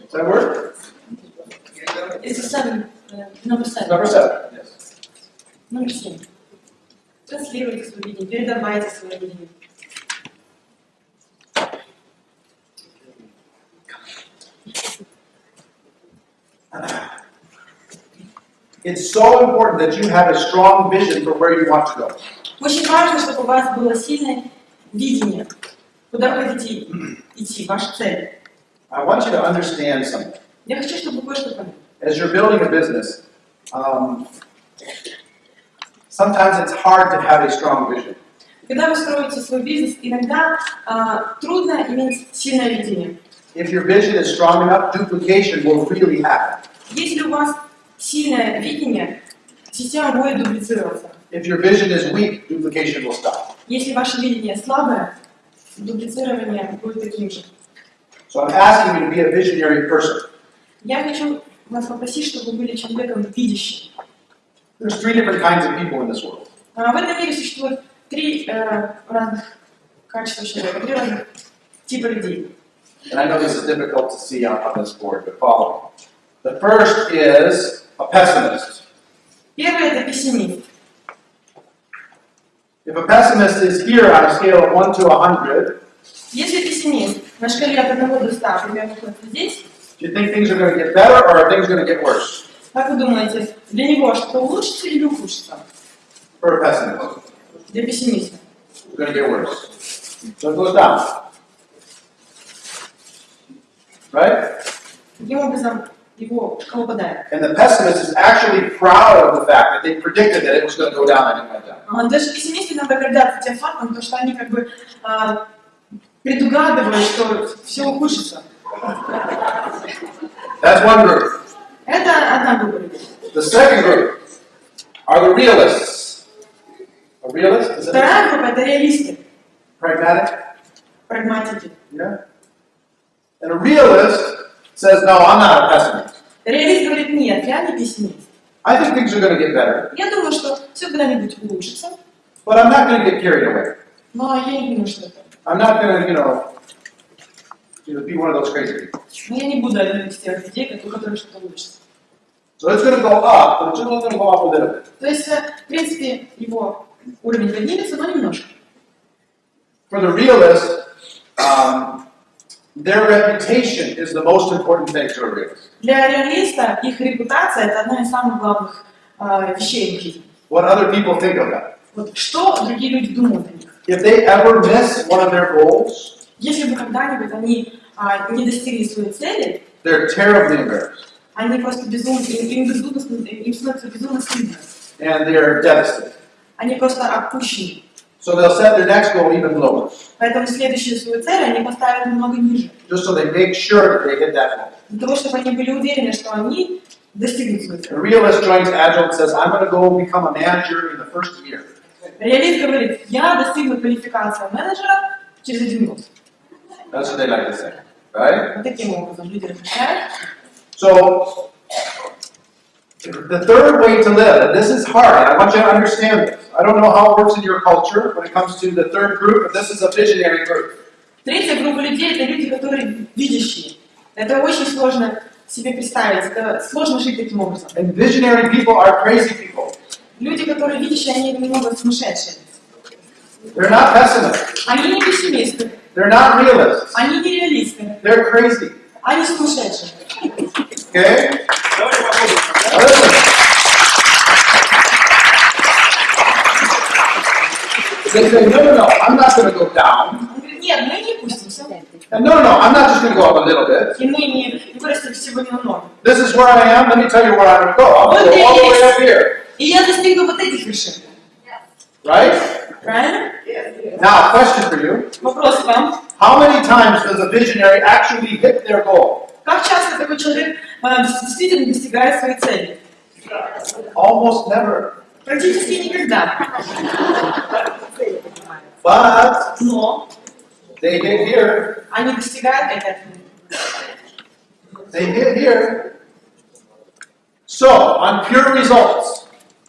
Does that work? It's a seven, uh, number seven. Number seven, yes. Номер семь. Транслируйте свое видение, передавайте свое видение. It's so important that you have a strong vision for where you want to go. Очень важно, чтобы у вас было сильное видение, куда вы хотите идти, ваша цель. I want you to understand something. Я хочу, чтобы вы кое-что поняли. As you're building a business, um, sometimes it's hard to have a strong vision. Когда вы строите свой бизнес, иногда а, трудно иметь сильное видение. If your vision is strong enough, duplication will really happen. Если у вас сильное видение, система будет дублицироваться. If your vision is weak, duplication will stop. Если ваше видение слабое, дублицирование будет таким же. So I'm asking you to be a visionary person. Я хочу вас попросить, чтобы вы были человеком видящим. There's three different kinds of people in this world. А в этом мире существует три э, разных качества человека, три разных типа людей. And I know this is difficult to see on, on this board, but follow me. The first is a pessimist. Первый это пессимист. If a pessimist is here on a scale of 1 to 100, Если пессимист на шкале от 1 до 100 примерно здесь, do you think things are going to get better or are things going to get worse как вы думаете, для него что-то улучшится или ухудшится? for a pessimist? Для пессимиста. It's going to get worse. So it goes down. Right? Таким образом, его шкала падает. And the pessimist is actually proud of the fact that they predicted that it was going to go down and it went down. А Даже пессимисты иногда гордятся тем фактом, то, что они как бы а, предугадывают, что все ухудшится. That's one group. Это одна группа. The second group are the realists. A realist? Is Вторая группа это реалисты, pragmatic? прагматики. Yeah. And a realist says, no, I'm not a pessimist. Реалист говорит, нет, я не пессимист. I think things are going to get better, Я думаю, что все когда-нибудь улучшится, but I'm not going to get carried away. но я не думаю, что это. I'm not going to, you know, you know, be one of those crazy people. Но я не буду одной из тех людей, у которых что-то улучшится. So it's going to go up, but it's only going to go up a little bit. То есть, э, в принципе, его уровень поднимется, но немножко. For the realist, um, their reputation is the most important thing to a realist. Для реалиста их репутация это одна из самых главных э, вещей в жизни. What other people think of them. Вот что другие люди думают о. If they ever miss one of their goals, Если бы когда-нибудь они а, не достигли своей цели, they're terribly embarrassed они просто безумно, им, им безумно, им становится безумно стыдно. and they're devastated. Они просто опущены. So they'll set their next goal even lower, Поэтому следующую свою цель они поставят намного ниже. just so they make sure that they hit that goal. Для того, чтобы они были уверены, что они достигнут свою A цель. realist joins Agile and says, I'm going to go become a manager in the first year. Реалист говорит, я достигну квалификации менеджера через один год. That's what they like to say, right? Вот таким образом люди размышляют. So, the third way to live, and this is hard, I want you to understand this. I don't know how it works in your culture when it comes to the third group, but this is a visionary group. Третья группа людей это люди, которые видящие. Это очень сложно себе представить. Это сложно жить таким образом. And visionary people are crazy people. Люди, которые видящие, они немного сумасшедшие. They're not pessimists. Они не пессимисты, They're not realists. они не реалисты, They're crazy. они сумасшедшие. Okay? They say, no, no, no, I'm not going to go down. Нет, мы не пустимся. And no, no, I'm not just going to go up a little bit. И мы не, не всего немного. This is where I am. Let me tell you where I'm going to go. I'm going to go all the way up here. И я достигну вот этих вершин. Right? Правильно? Now, question for you. Вопрос к вам. How many times does a visionary actually hit their goal? Как часто такой человек э, действительно достигает своей цели? Almost never. Практически никогда. But Но they hit here. они достигают этого. They hit here. So, on pure results,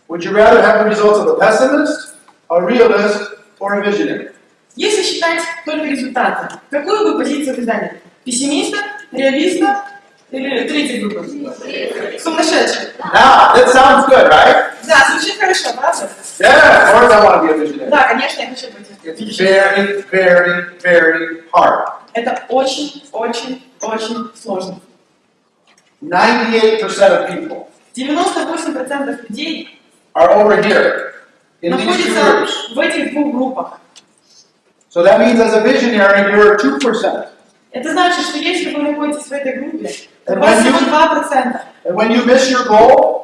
Would you rather have the results of a pessimist, a realist, or a visionary? Если считать только результаты, какую бы позицию вы заняли? Пессимиста, реалиста или третьей группы? Сумасшедший. Now, that sounds good, right? Да, звучит хорошо, правда? Yeah, of course I want to be a visionary. Да, конечно, я хочу быть. It's very, very, very hard. Это очень, очень, очень сложно. 98% of people 98% людей are over here in these two находятся groups. в этих двух группах. So that means as a visionary, you're 2%. Это значит, что если вы находитесь в этой группе, то у And вас when всего you- 2%. And when you miss your goal,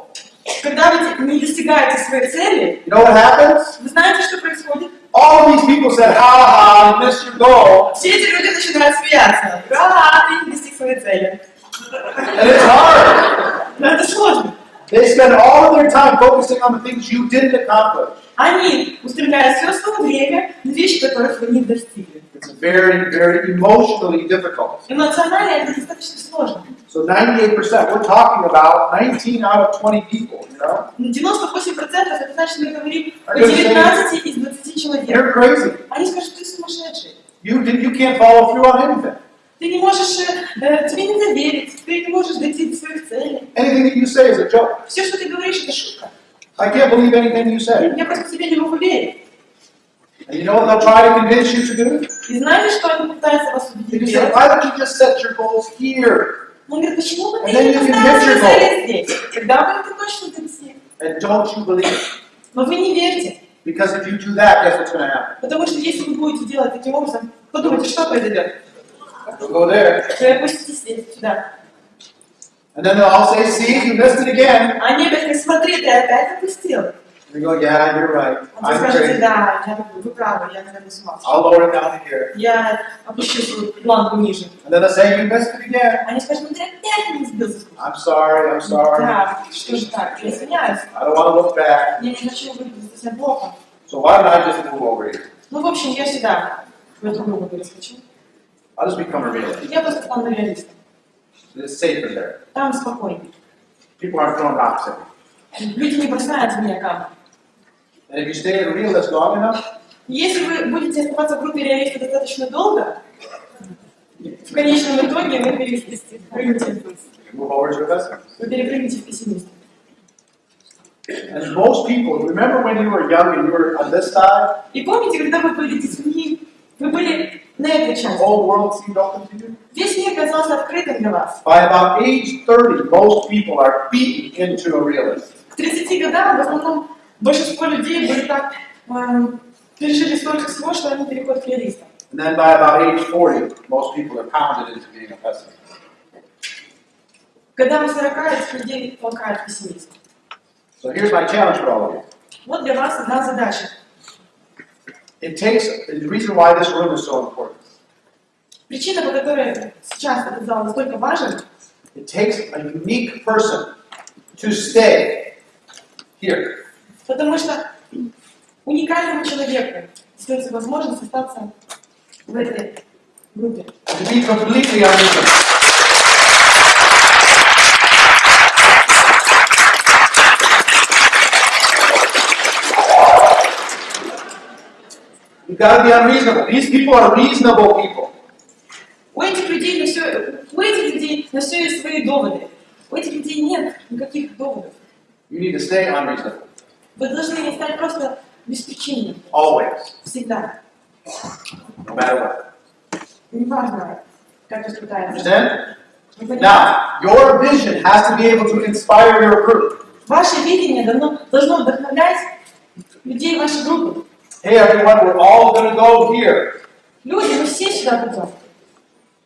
Когда вы не достигаете своей цели, you know what happens? вы знаете, что происходит? All of these people said, ha ha, you missed your goal. Все эти люди начинают смеяться. Да, ты не достиг своей цели. And it's hard. Но это сложно. They spend all of their time focusing on the things you didn't accomplish. Они устремляют все свое время на вещи, которых вы не достигли. It's very, very emotionally difficult. Эмоционально это достаточно сложно. So 98%, we're talking about 19 out of 20 people, you know? 98% это значит, мы говорим о А я же 19 из 20 человек. You're crazy. Они скажут, ты сумасшедший. You, did, you can't follow through on anything. Ты не можешь, э, тебе нельзя верить, ты не можешь дойти до своих целей. Anything that you say is a joke. Все, что ты говоришь, это шутка. I can't believe anything you say. Я просто тебе не могу верить. And you know what they'll try to convince you to do? И знаете, что они пытаются вас They убедить just say, делать? why don't you just set your goals here? Он говорит, почему бы ты не поставил свои цели здесь? Тогда бы ты точно достиг. And don't you believe? Но вы не верьте. Because if you do that, guess what's going to happen? Потому что если вы будете делать таким образом, подумайте, что произойдет. You'll go there. Вы опуститесь здесь, сюда. And then they'll all say, see, you missed it again. Они опять говорят, смотри, ты опять опустил. And you go, yeah, you're right. Он тебе I'm скажет, crazy. да, я, вы правы, я, наверное, с ума сошел. I'll lower it down to here. Я опущу свою планку ниже. And then they'll say, you missed it again. Они скажут, ну ты опять не сбился с курса. I'm sorry, I'm sorry. Да, что же так, я извиняюсь. I don't want to look bad. Я не хочу выглядеть совсем плохо. So why don't I just move over here? Ну, в общем, я сюда, в эту группу перескочу. I'll just become a realist. Я просто стану реалистом. It's safer there. Там спокойнее. People aren't throwing rocks at me. Люди не бросают в меня камни. And if you stay a realist long enough, Если вы будете оставаться в группе реалистов достаточно долго, в конечном итоге вы перепрыгнете, вы перепрыгнете в пессимиста. And most people, remember when you were young and you were on this side, И помните, когда вы были детьми, вы были на этой части. whole world seemed open to you? Весь мир казался открытым для вас. By about age 30, most people are beaten into a realist. К 30 годам в основном большинство людей были так, эм, пережили столько всего, что они переходят к реалистам. And then by about age 40, most people are pounded into being a pessimist. К годам 40 этих людей толкают пессимизм. So here's my challenge for all of you. Вот для вас одна задача. It takes, the reason why this room is so important, Причина, по которой сейчас этот зал настолько важен, it takes a unique person to stay here. потому что уникальному человеку остается возможность остаться в этой группе. To be completely unreasonable. You've got to be unreasonable. These people are reasonable people. У этих людей на все, у этих людей на все есть свои доводы. У этих людей нет никаких доводов. You need to stay unreasonable. Вы должны стать просто беспричинным. Always. Всегда. No matter what. Неважно, как. Understand? Вы понимаете? Now, your vision has to be able to inspire your group. Ваше видение должно, должно вдохновлять людей вашей группы. Hey everyone, we're all going to go here. Люди, мы все сюда пойдем.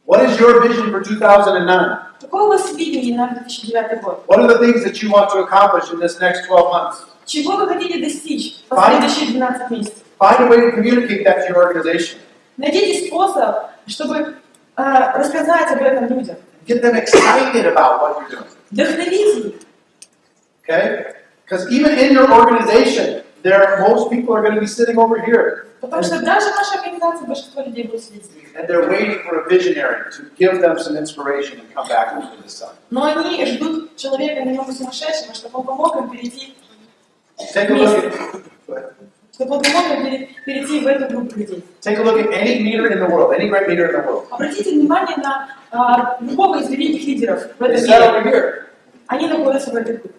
What is your vision for 2009? Какое у вас видение на 2009 год? What are the things that you want to accomplish in this next 12 months? Чего вы хотите достичь в Файн. последующие 12 месяцев? Find a way to communicate that to your organization. Найдите способ, чтобы э, рассказать об этом людям. Get them excited about what you're doing. Вдохновите их. Okay? Because even in your organization, there most people are going to be sitting over here. Потому что даже в нашей организации большинство людей будут сидеть здесь. And they're waiting for a visionary to give them some inspiration and come back into the sun. Но они ждут человека немного сумасшедшего, чтобы он помог им перейти, Take a look at чтобы он помог им перейти в эту группу людей. take a look at any leader in the world, any great leader in the world. Обратите внимание на а, любого из великих лидеров в этом мире. Они находятся в этой группе.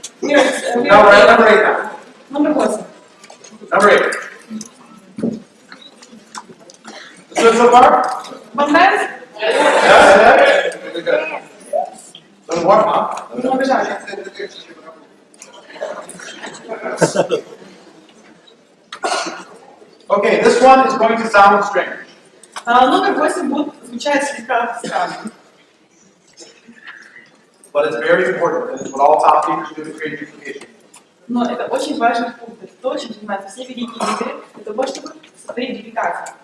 Here it's, uh, we No, we're at are number eight now. Номер восемь. Number eight. This good so far? Вам нравится? Yeah, yeah. Good, good. Little warm, huh? Немного жарко. Okay, this one is going to sound strange. А, номер восемь будет звучать слегка странно. But it's very important, and it's what all top leaders do to create duplication. Но это очень важный пункт. Это то, чем занимаются все великие лидеры, для того, чтобы сотворить дубликацию.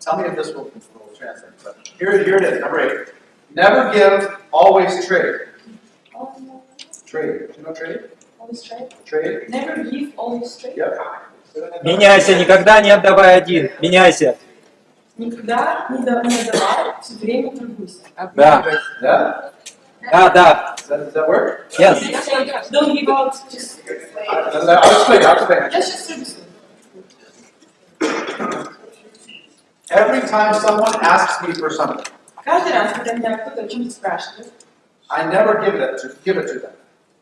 Tell me if this will, will translate. But here, here it is, number eight. Never give, always trade. Trade. You know trade? Always trade. Trade? Never give, always trade. Yep. Меняйся, никогда не отдавай один. Меняйся. Никогда не, да- не отдавай, все время торгуйся. Да, Yeah? да, да. Does that, does that work? Yes. Don't give out, just... I'll I'll explain, I'll explain. Я сейчас все объясню. Every time someone asks me for something, Каждый раз, когда меня кто-то о чем-то спрашивает, I never give it to, give it to them.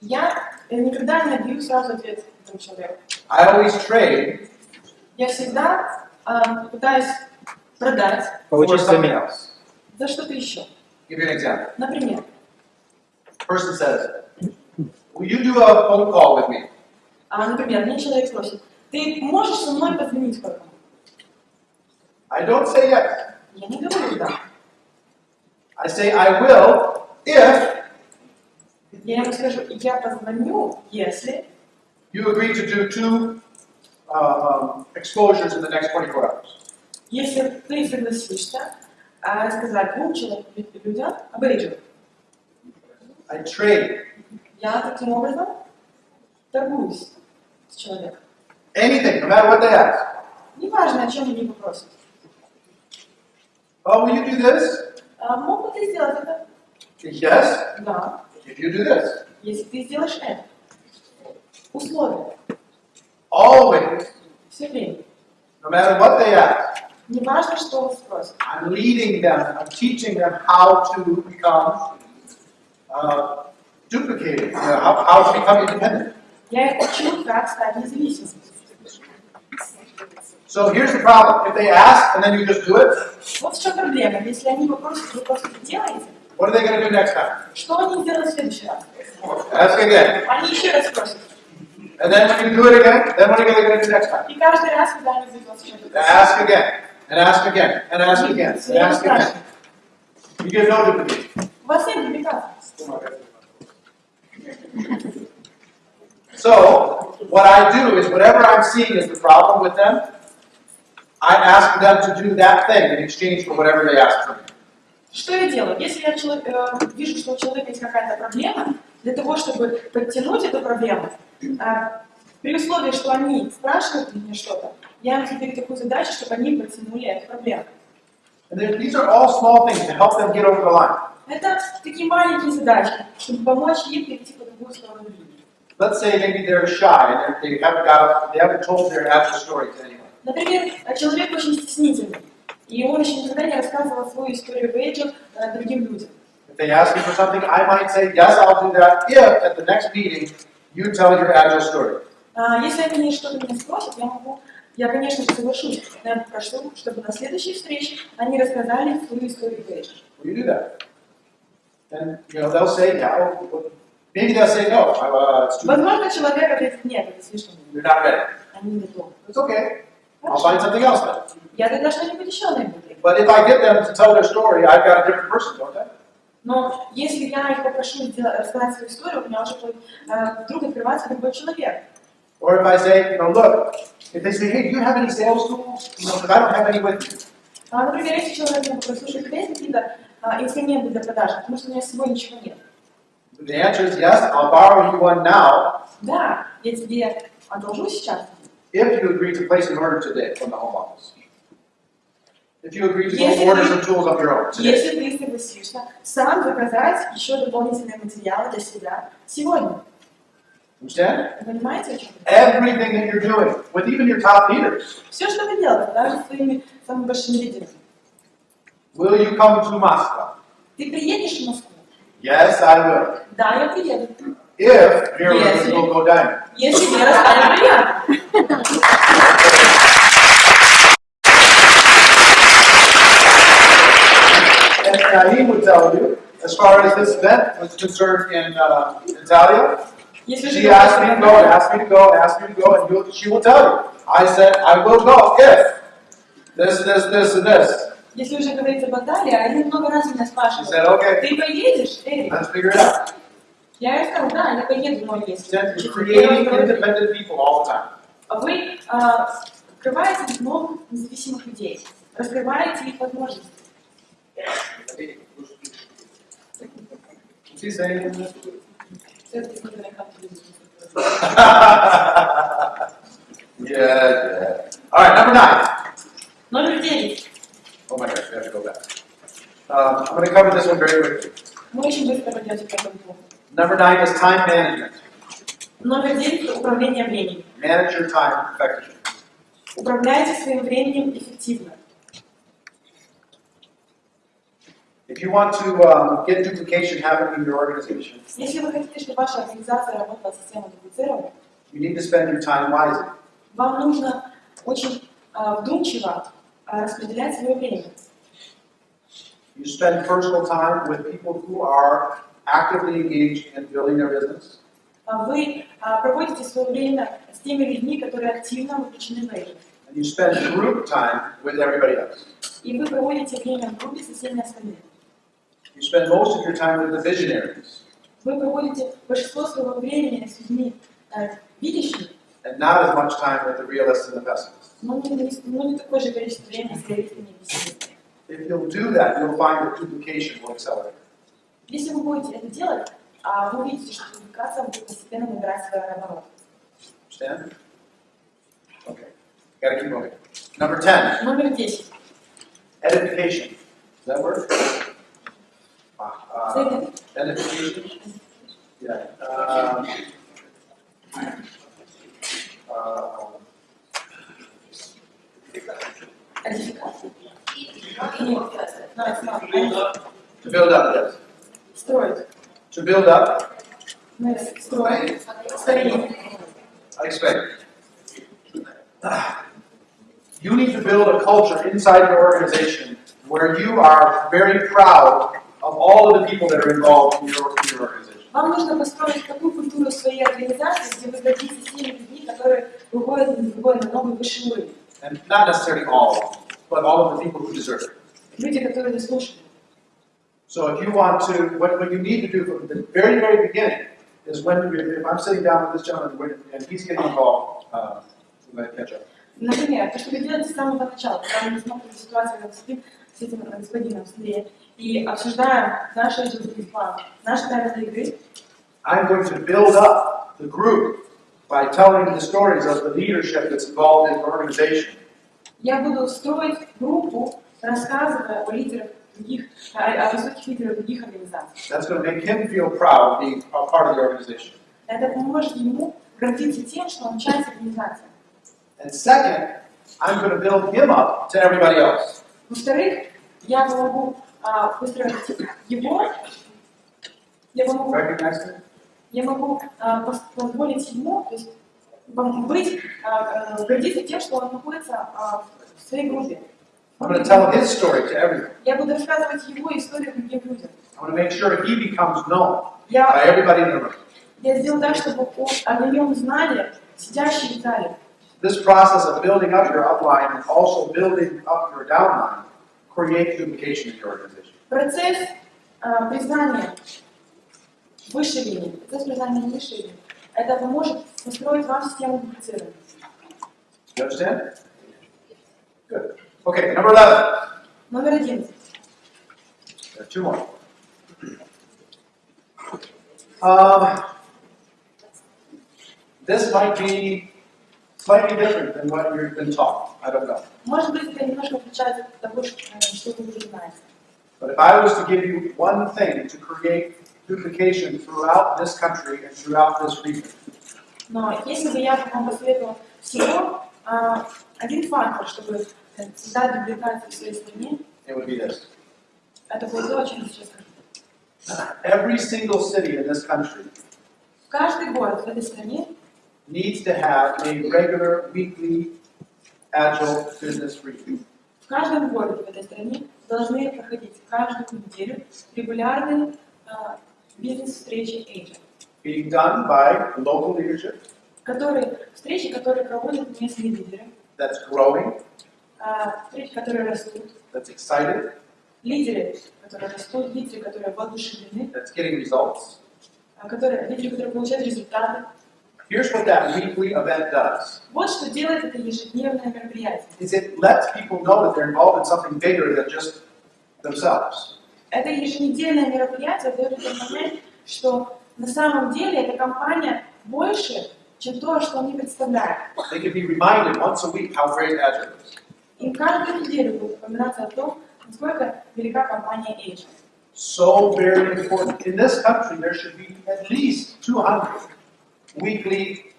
я э, никогда не отдаю сразу ответ этому человеку. I always trade Я всегда а, пытаюсь продать for Получить something замену. else. за что-то еще. Give you an example. Например, Person says, Will you do a phone call with me? а, например, мне человек спросит, ты можешь со мной позвонить кому I don't say yes. Я не говорю да. I say I will if Я ему скажу, я позвоню, если you agree to do two uh, um, exposures in the next 24 hours. если ты согласишься а, сказать двум человек, людям об этом. I trade Я таким образом торгуюсь с человеком. anything, no matter what they ask. Неважно, о чем они попросят. Oh, will you do this? А, могут ли сделать это? Yes, Да, if you do this. если ты сделаешь это. Условия. Always, Все время. no matter what they ask. Неважно, что вас спросят. I'm leading them, I'm teaching them how to become uh, duplicated, you know, how, how to become independent. Я их учу, как стать независимым. So here's the problem. If they ask and then you just do it, Вот в чем проблема. Если они попросят, вы просто это делаете, what are they going to do next time? что они сделают в следующий раз? Ask again. Они еще раз спросят. And then when you do it again, then what are they going to do next time? И каждый раз, когда они будут вас что-то They ask again, and ask again, and ask again, Все and время ask again. спрашивают. You get no duplication. У вас нет дубликата. So, what I do is whatever I'm seeing is the problem with them, I ask them to do that thing in exchange for whatever they ask from me. Что я делаю? Если я чело- э, вижу, что у человека есть какая-то проблема, для того, чтобы подтянуть эту проблему, э, при условии, что они спрашивают меня что-то, я им задаю такую задачу, чтобы они подтянули эту проблему. And then these are all small things to help them get over the line. Это такие маленькие задачки, чтобы помочь им перейти по другую сторону линии. Let's say maybe they're shy and they're- they haven't got, they haven't told their actual story to anyone. Например, э, человек очень стеснительный, и он еще никогда не рассказывал свою историю в Эйджи э, другим людям. If they ask me for something, I might say, yes, I'll do that if at the next meeting you tell your agile story. А, Если они что-то меня спросят, я могу, я, конечно же, соглашусь. Но я попрошу, чтобы на следующей встрече они рассказали свою историю Пейдж. Will you do that? And, you know, they'll say, yeah, well, maybe they'll say, no, uh, it's too, Возможно, человек ответит, нет, это слишком, you're not ready. они не то. It's okay. I'll find something else then. Я тогда что-нибудь еще найду. But if I get them to tell their story, I've got a different person, don't I? Но если я их попрошу рассказать свою историю, у меня уже э, вдруг открывается другой человек. Or if I say, you know, look, if they say, hey, do you have any sales tools? You know, because I don't have any with me. А, например, если человек меня попросит, слушай, у тебя есть какие-то а, инструменты для продажи, потому что у меня с собой ничего нет. The answer is yes, I'll borrow you one now Да, я тебе одолжу сейчас. if you agree to place an order today from the home office. If you agree to Yes, go order if- some tools of your own today. Если ты согласишься сам заказать еще дополнительные материалы для себя сегодня. Understand? Вы понимаете, о чем я? Everything that you're doing, with even your top leaders. Все, что вы делаете, даже с своими самыми большими лидерами. Will you come to Moscow? Ты приедешь в Москву? Yes, I will. Да, я приеду. If Mira Yes. will go down. Если Вера станет приятно. And Naeem would tell you, as far as this event was concerned in uh, Italia, Если she asked me to go, asked me to go, asked me to go, and you, she will tell you. I said, I will go if this, this, this, and this. Если уже говорить об Италии, они много раз меня спрашивают, said, okay, ты поедешь, Эрик? let's figure it out. Я ей сказала, да, я поеду, но если. Instead, Чуть- you're я creating вам говорю, independent people all the time. А Вы а, открываете новых независимых людей, раскрываете их возможности. She's yeah, yeah. All right, number nine. Номер девять. Oh my gosh, we have to go back. Um, I'm going to cover this one very quickly. Мы очень быстро пойдем по этому пункту. Number nine is time management. Номер девять – управление временем. Manage your time effectively. Управляйте своим временем эффективно. If you want to um, get duplication happening in your organization, Если вы хотите, чтобы ваша организация работала система дублицирована, you need to spend your time wisely. вам нужно очень а, вдумчиво а, распределять свое время. You spend personal time with people who are actively engaged in building their business. А Вы а, проводите свое время с теми людьми, которые активно вовлечены в это. And you spend group time with everybody else. И вы проводите время в группе со всеми остальными. You spend most of your time with the visionaries Вы проводите большинство своего времени с людьми э, видящими, and not as much time with the realists and the pessimists. но не, не- но не такое же количество времени с реалистами и пессимистами. If you'll do that, you'll find that duplication will accelerate. Если вы будете это делать, а вы увидите, что публикация будет постепенно набирать свои обороты. Understand? Okay. Gotta keep moving. Number 10, Номер 10. edification. Does that work? Uh, Second. edification? Yeah. Um, uh, Кодификация. Нет, no, it's not. to build up, yes. Строить. To build up, Мы строим. Старение. I expect. You need to build a culture inside your organization where you are very proud of all of the people that are involved in your, in your organization. Вам нужно построить такую культуру своей организации, где вы гордитесь теми людьми, которые выходят на другой, на новый высший уровень. And not necessarily all, but all of the people who deserve it. Люди, которые заслуживают. So if you want to, what, what you need to do from the very, very beginning is when, if I'm sitting down with this gentleman when- and he's getting involved, uh, we might catch up. Например, то, что вы делаете с самого начала, когда мы смотрим ситуацию, когда сидим с этим господином в суде и обсуждаем наши жизненные планы, наши правила игры, I'm going to build up the group by telling the stories of the leadership that's involved in the organization. я буду строить группу, рассказывая о лидерах других, о, высоких лидерах других организаций. That's going to make him feel proud of being a part of the organization. Это поможет ему гордиться тем, что он часть организации. And second, I'm going to build him up to everybody else. Во-вторых, я помогу а, выстроить его Я могу, я могу а, позволить ему, то есть быть, а, а, гордиться тем, что он находится а, в своей группе. I'm going to tell his story to everyone. Я буду рассказывать его историю другим людям. I want to make sure he becomes known by Я, everybody in the room. я сделаю так, чтобы о, о нем знали сидящие в зале. This process of building up your upline and also building up your downline creates duplication in your organization. Процесс а, признания высшей линии, процесс признания низшей линии, это поможет построить вам систему дуплицирования. You understand? Good. Okay, number 11. Номер одиннадцать. There are two more. Um, this might be slightly different than what you've been taught. I don't know. Может быть, это немножко отличается от того, что, э, что вы уже знаете. But if I was to give you one thing to create duplication throughout this country and throughout this region, Но если бы я вам посоветовала всего а, один фактор, чтобы э, создать дубликацию в своей стране, it would be this. это было то, о чем я сейчас скажу. Every single city in this country Каждый город в этой стране needs to have a regular weekly agile business review. В каждом городе в этой стране должны проходить каждую неделю регулярные а, бизнес-встречи agent, Being done by local leadership. Которые, встречи, которые проводят местные лидеры, that's growing, а, встречи, которые растут, that's excited, лидеры, которые растут, лидеры, которые воодушевлены, that's getting results. а, которые, лидеры, которые получают результаты. Here's what that weekly event does. Вот что делает это ежедневное мероприятие. Is it lets people know that they're involved in something bigger than just themselves. Это еженедельное мероприятие дает людям понять, что на самом деле эта компания больше, чем то, что они представляют. They can be reminded once a week how great Agile is. Им каждую неделю будет упоминаться о том, насколько велика компания Agent. So very important. In this country, there should be at least 200 weekly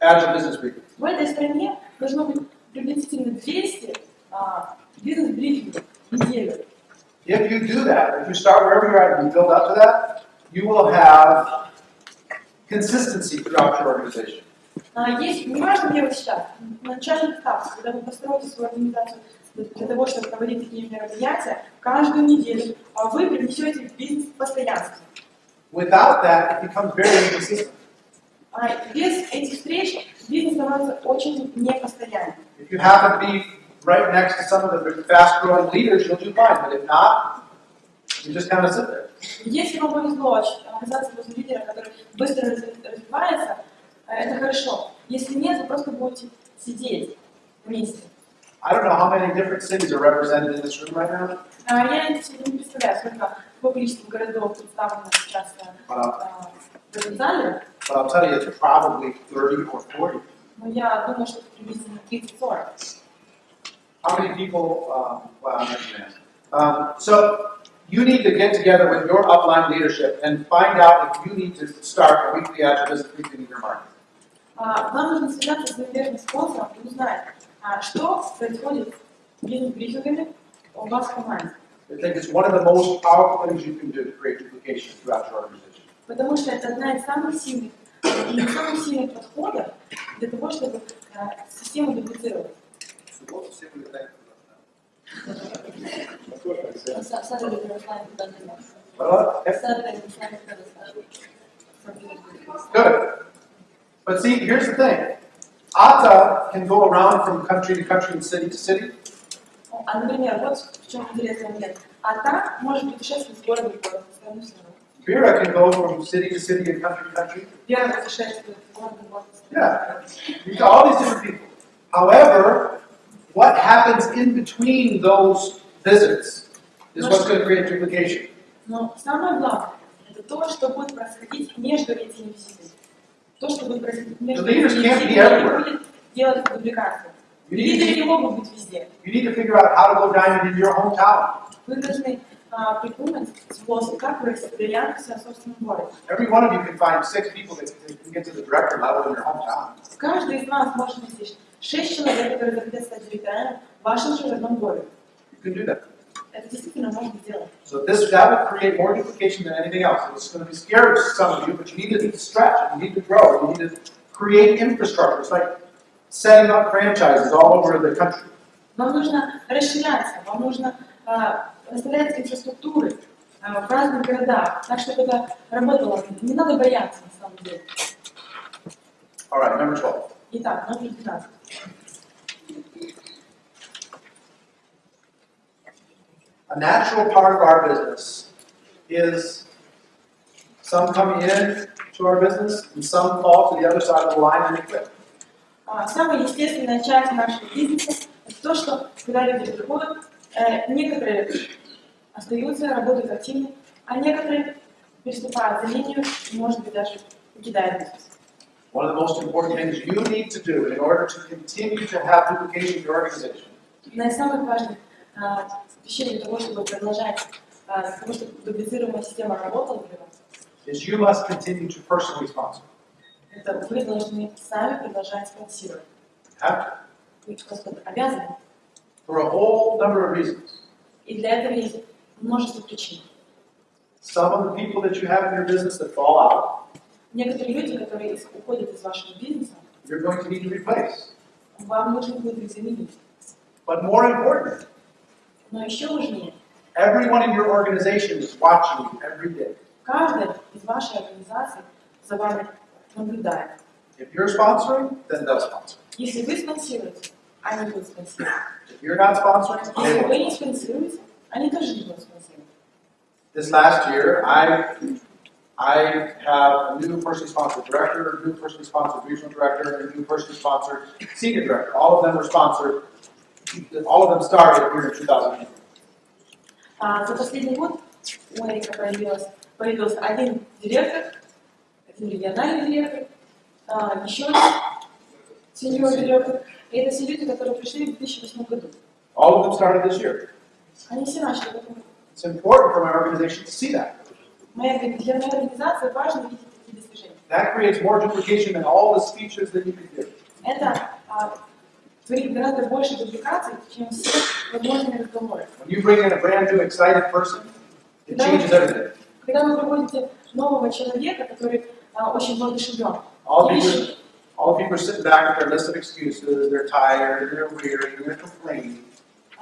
Agile business briefings. В этой стране должно быть приблизительно 200 а, бизнес-брифингов в неделю. If you do that, if you start wherever you're at and you build up to that, you will have consistency throughout your organization. А, есть, неважно, где вы сейчас, на начальных этапах, когда вы построите свою организацию для того, чтобы проводить такие мероприятия, каждую неделю а вы принесете в бизнес постоянство. Without that, it becomes very inconsistent. А без этих встреч бизнес становится очень непостоянным. If you happen to be right next to some of the fast-growing leaders, you'll do fine. But if not, you just kind of sit there. Если вам повезло оказаться возле лидера, который быстро раз- развивается, э, это хорошо. Если нет, вы просто будете сидеть вместе. I don't know how many different cities are represented in this room right now, А Я не представляю, сколько, какое количество городов представлено сейчас э, but I'll, э, в этом зале, but I'll tell you it's probably 30 or 40. но я думаю, что это приблизительно 30-40. How many people, um, wow, I'm not gonna ask. Um, so you need to get together with your upline leadership and find out if you need to start a weekly agile business briefing in your market. А, Вам нужно связаться с зарубежным спонсором и узнать, а, что происходит с бизнес-брифингами у вас в команде. I think it's one of the most powerful things you can do to create duplication throughout your organization. Потому что это одна из самых сильных и самых сильных подходов для того, чтобы э, систему дуплицировать. Well, if- Good. But see, here's the thing. Atta can go around from country to country and city to city. А, например, вот в чем интересный момент. А та может путешествовать с города в город, страну в страну. Vera can go from city to city and country to country. Вера путешествует с города в город. в страну. Yeah. These are all these different people. However, what happens in between those visits is what's going to create duplication. Но самое главное, это то, что будет происходить между этими визитами. То, что будет происходить между The leaders этими can't be визитами, everywhere. не будет делать дубликацию. You need, Лидеры to, не могут быть везде. you need to figure out how to go diamond in your hometown. Вы должны а, придумать способ, как вырасти бриллиант в своем собственном городе. Every one of you can find six people that that can get to the director level in your hometown. Каждый из нас может найти шесть человек, которые захотят стать директорами в вашем же родном городе. You can do that. это действительно можно сделать. So this that would create more duplication than anything else. It's going to be scary to some of you, but you need to stretch. You need to grow. You need to create infrastructure. It's like setting up franchises all over the country. Вам нужно расширяться, вам нужно а, расставлять инфраструктуры а, в разных городах, так, чтобы это работало. Не надо бояться, на самом деле. All right, number 12. Итак, номер 12. A natural part of our business is some come in to our business and some fall to the other side of the line and quit. А, Самая естественная часть нашего бизнеса – это то, что когда люди приходят, некоторые остаются, работают активно, а некоторые переступают за линию и, может быть, даже покидают бизнес. One of the most important things you need to do in order to continue to have duplication in your organization Одна из самых важных вещей для того, чтобы продолжать, а, для того, чтобы дублицированная система работала для вас, is you must continue to personally sponsor. это вы должны сами продолжать спонсировать. Have to. Вы просто обязаны. For a whole number of reasons. И для этого есть множество причин. Some of the people that you have in your business that fall out, Некоторые люди, которые из- уходят из вашего бизнеса, you're going to need to replace. вам нужно будет их заменить. But more important, Но еще важнее, everyone in your organization is watching you every day. каждый из вашей организации за вами наблюдает. If you're sponsoring, then they'll sponsor. Если вы спонсируете, они будут спонсировать. If you're not sponsoring, they Если вы won't. не спонсируете, они тоже не будут спонсировать. This last year, I I have a new personally sponsored director, a new personally sponsored regional director, and a new personally sponsored senior director. All of them were sponsored. All of them started here in 2008. А за последний год у Эрика появилось, появился один директор, один региональный директор, а, еще один сеньор директор. И это все люди, которые пришли в 2008 году. All of them started this year. Они все начали в этом году. It's important for my organization to see that. Для моей организации важно видеть такие достижения. That creates more duplication than all the speeches that you could give. Это а, творит гораздо больше дубликаций, чем все возможные разговоры. When you bring in a brand new, excited person, it changes everything. Когда вы приводите нового человека, который а, очень воодушевлен, All и people, ищет, all people are sitting back with their list of excuses. They're tired, they're weary, they're complaining.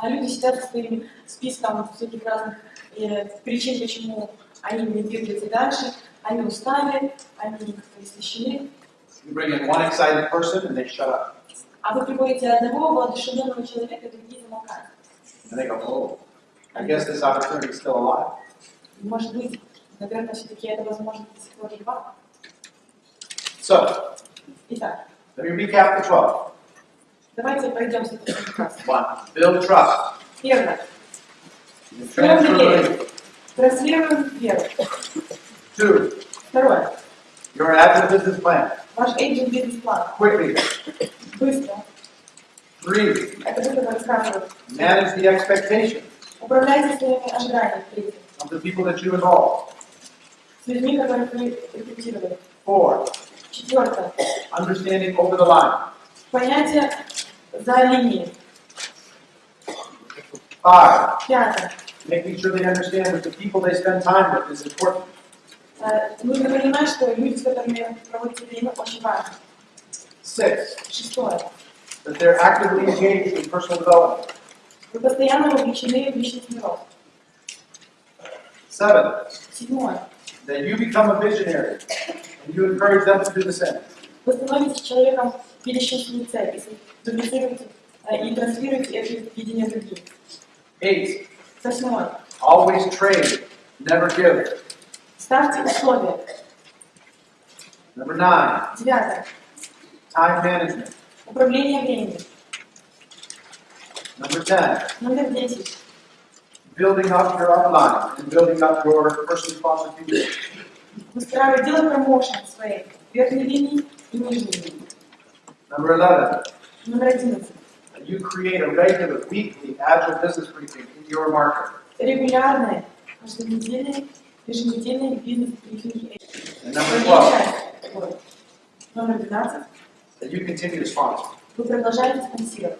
а люди сидят со своим списком всяких разных э, причин, почему они не двигаются дальше, они устали, они как-то истощены. You bring in one excited person and they shut up. А вы приводите одного воодушевленного человека, другие замолкают. And they go, oh, I guess this opportunity is still alive. Может быть, наверное, все-таки это возможно до сих пор жива. So, Итак, let me recap the 12. давайте пройдемся по всем классам. One, build trust. Первое. You Строим transfer доверие. belief. Транслируем веру. Two, Второе. your agile business plan. Ваш agent бизнес-план. Quickly. Быстро. Three, Это вы, которые рассказывают. manage the expectations Управляйте своими ожиданиями. Третье. of the people that you involve. С людьми, которых вы рекрутировали. Four, Четвертое. understanding over the line. Понятие за линией. Five, Пятое. making sure they understand that the people they spend time with is important. Э, Нужно понимать, что люди, с которыми проводите время, очень важны. Six, Шестое. that they're actively engaged in personal development. Вы постоянно вовлечены в личностный рост. Seven, Седьмое. that you become a visionary and you encourage them to do the same. Вы становитесь человеком, видящим свою цель, и дублицируете э, и транслируете это видение другим. Eight, Восьмое. always trade, never give. Ставьте условия. Number nine, Девятое. time management. Управление временем. Number ten, Номер десять. building up your upline and building up your personally sponsored People. Выстраивать, делать промоушен своей верхней линии и нижней линии. Number eleven, Номер одиннадцать. that you create a regular weekly agile business briefing in your market. Регулярные, каждонедельные, еженедельные бизнес-брифинги. Number twelve, Вот. Номер 12. that you continue to sponsor. Вы продолжаете спонсировать.